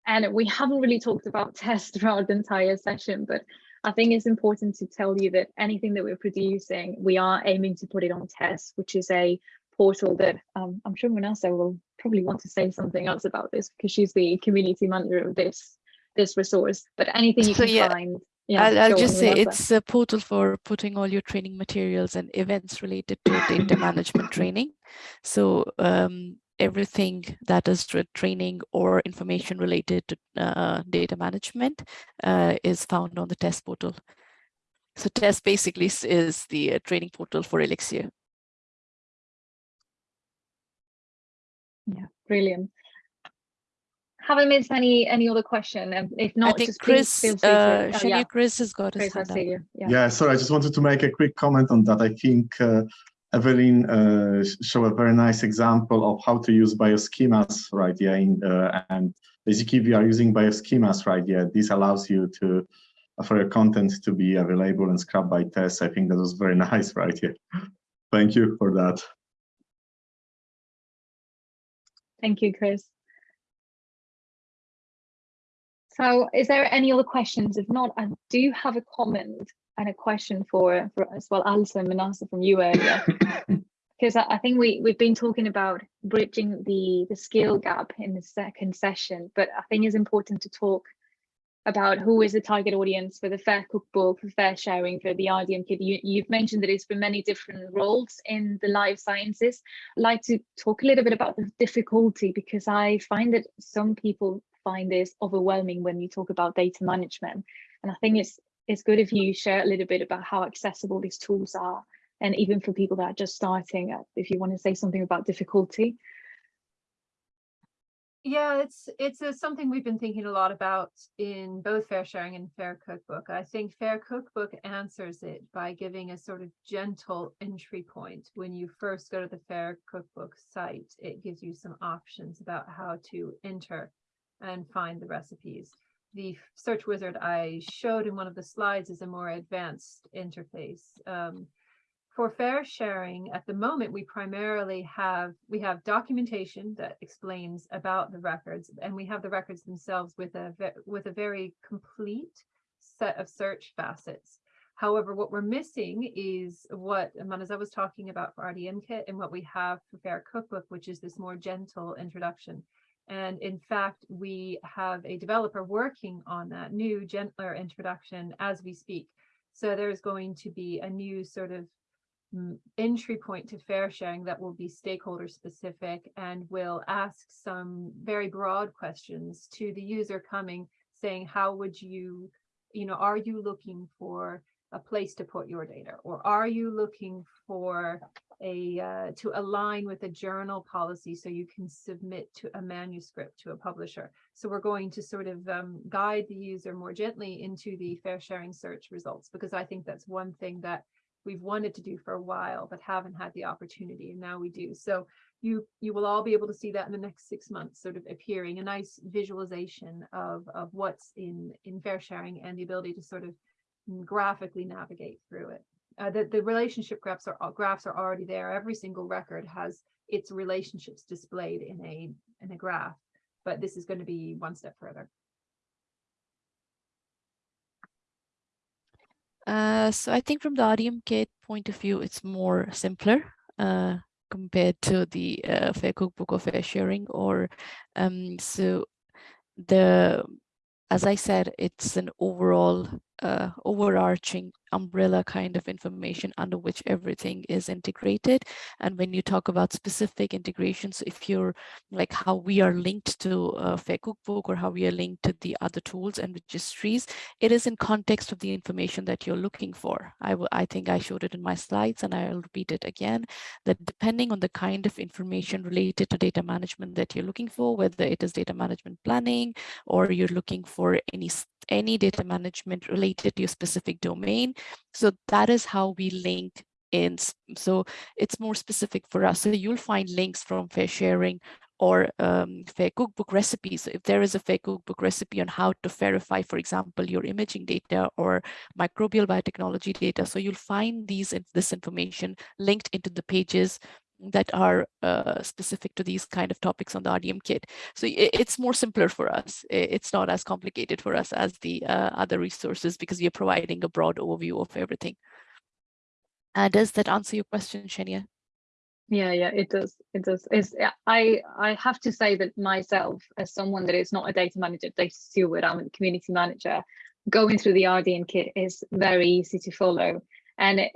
and we haven't really talked about TeSS throughout the entire session, but I think it's important to tell you that anything that we're producing, we are aiming to put it on TeSS, which is a portal that um, I'm sure Manasa will probably want to say something else about this because she's the community manager of this this resource. But anything you
So,
can
yeah,
find, yeah,
I'll, I'll just say it's a portal for putting all your training materials and events related to data management training. So um, everything that is training or information related to uh, data management uh, is found on the TeSS portal. So TeSS basically is- is the uh, training portal for Elixir.
Yeah, brilliant. Haven't missed any any other question, and if
I
not,
think
just please
Chris,
feel free
uh,
to. Oh,
Shani
yeah,
Chris has got his
Chris, I
hand up.
see you. Yeah.
Yeah, sorry, I just wanted to make a quick comment on that. I think uh, Evelyn uh, showed a very nice example of how to use bioschemas, right? Yeah, in, uh, and basically, if you are using bioschemas, right? Yeah, this allows you to uh, for your content to be available and scrubbed by TeSS. I think that was very nice, right? Yeah, thank you for that.
Thank you, Chris. So is there any other questions? If not, I do have a comment and a question for, for as well, Allyson and Manasa from you earlier. Because I, I think we, we've been talking about bridging the, the skill gap in the second session, but I think it's important to talk about who is the target audience for the Fair Cookbook, for FAIRsharing, for the RDM Kit. You, you've mentioned that it's for many different roles in the life sciences. I'd like to talk a little bit about the difficulty because I find that some people find this overwhelming when you talk about data management. And I think it's it's good if you share a little bit about how accessible these tools are. And even for people that are just starting, uh, if you want to say something about difficulty.
Yeah, it's it's uh, something we've been thinking a lot about in both FAIRsharing and Fair Cookbook. I think Fair Cookbook answers it by giving a sort of gentle entry point. When you first go to the Fair Cookbook site, it gives you some options about how to enter and find the recipes. The search wizard I showed in one of the slides is a more advanced interface. Um, for FAIRsharing, at the moment, we primarily have, we have documentation that explains about the records, and we have the records themselves with a, with a very complete set of search facets. However, what we're missing is what Manasa was talking about for RDM kit and what we have for Fair Cookbook, which is this more gentle introduction. And in fact, we have a developer working on that new gentler introduction as we speak. So there's going to be a new sort of mm, entry point to FAIRsharing that will be stakeholder specific and will ask some very broad questions to the user coming saying how would you you know are you looking for a place to put your data or are you looking for a uh, to align with a journal policy so you can submit to a manuscript to a publisher. So we're going to sort of um, guide the user more gently into the FAIRsharing search results because i think that's one thing that we've wanted to do for a while but haven't had the opportunity and now we do. So you you will all be able to see that in the next six months sort of appearing a nice visualization of of what's in in FAIRsharing and the ability to sort of graphically navigate through it uh, the, the relationship graphs are graphs are already there every single record has its relationships displayed in a in a graph but this is going to be one step further
Uh, so I think from the RDM kit point of view, it's more simpler. Uh, compared to the uh, Fair Cookbook or FAIRsharing or um, so the as I said, it's an overall uh, overarching umbrella kind of information under which everything is integrated. And when you talk about specific integrations, if you're like how we are linked to uh, Fair Cookbook or how we are linked to the other tools and registries, it is in context of the information that you're looking for. I, I think I showed it in my slides and I'll repeat it again, that depending on the kind of information related to data management that you're looking for, whether it is data management planning or you're looking for any any data management related to your specific domain. So that is how we link in. So it's more specific for us. So you'll find links from FAIRsharing or um, fair cookbook recipes. So if there is a fair cookbook recipe on how to FAIRify, for example, your imaging data or microbial biotechnology data. So you'll find these this information linked into the pages that are uh, specific to these kind of topics on the RDM kit. So it, it's more simpler for us. It's not as complicated for us as the uh, other resources because we are providing a broad overview of everything. Uh, does that answer your question, Shania?
Yeah, yeah, it does. It does. It's, I I have to say that myself, as someone that is not a data manager, data steward, I'm a community manager, going through the RDM kit is very easy to follow. And it,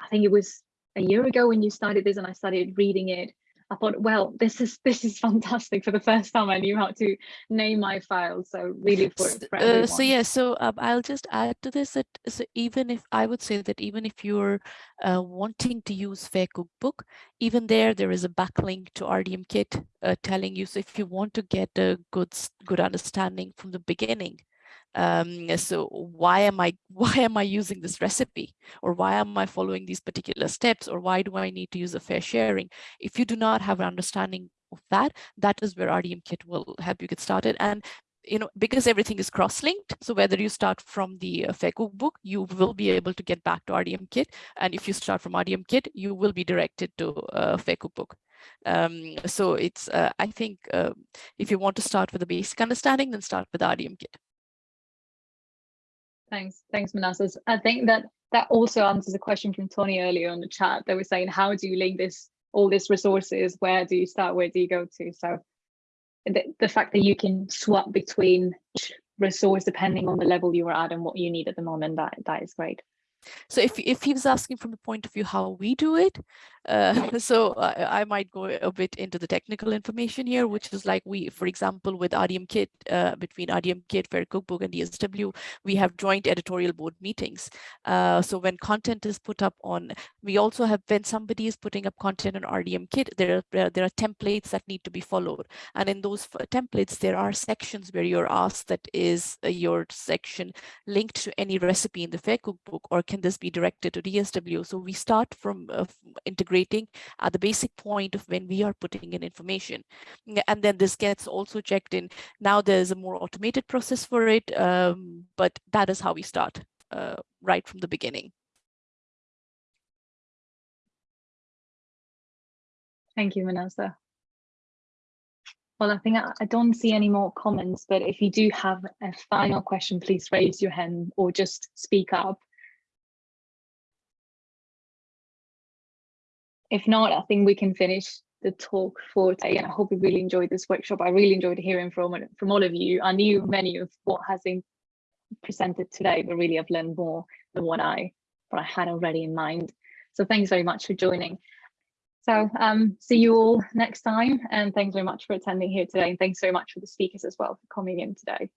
I think it was a year ago when you started this and I started reading it, I thought, well, this is this is fantastic. For the first time, I knew how to name my files. So really for, for
uh, so yeah, so um, I'll just add to this that so even if I would say that even if you're uh, wanting to use Fair Cookbook, even there there is a backlink to RDM Kit uh, telling you. So if you want to get a good good understanding from the beginning, um, so why am I why am I using this recipe or why am I following these particular steps or why do I need to use a FAIRsharing? If you do not have an understanding of that, that is where RDM kit will help you get started. And you know, because everything is cross-linked, so whether you start from the uh, Fair Cookbook, you will be able to get back to RDM Kit. And if you start from RDM Kit, you will be directed to uh, Fair Cookbook. Um, so it's, uh, I think, uh, if you want to start with a basic understanding, then start with RDM Kit.
Thanks, thanks, Manassas. I think that that also answers a question from Tony earlier on the chat. They were saying, how do you link this, all these resources? Where do you start? Where do you go to? So the, the fact that you can swap between resource depending on the level you are at and what you need at the moment, that that is great.
So if, if he was asking from the point of view how we do it, uh, so I, I, might go a bit into the technical information here, which is like we, for example, with RDM Kit, uh, between RDM Kit, Fair Cookbook and DSW, we have joint editorial board meetings. Uh, so when content is put up on, we also have, when somebody is putting up content on RDM Kit, there are, there are templates that need to be followed. And in those templates, there are sections where you're asked that is uh, your section linked to any recipe in the Fair Cookbook or can this be directed to DSW? So we start from uh, integrating at the basic point of when we are putting in information. And then this gets also checked in. Now there's a more automated process for it, um, but that is how we start uh, right from the beginning.
Thank you, Manasa. Well, I think I, I, don't see any more comments, but if you do have a final question, please raise your hand or just speak up. If not, I think we can finish the talk for today. And I hope you really enjoyed this workshop. I really enjoyed hearing from from all of you. I knew many of what has been presented today, but really I've learned more than what I what I had already in mind. So thanks very much for joining. So um, see you all next time. And thanks very much for attending here today. And thanks very much for the speakers as well for coming in today.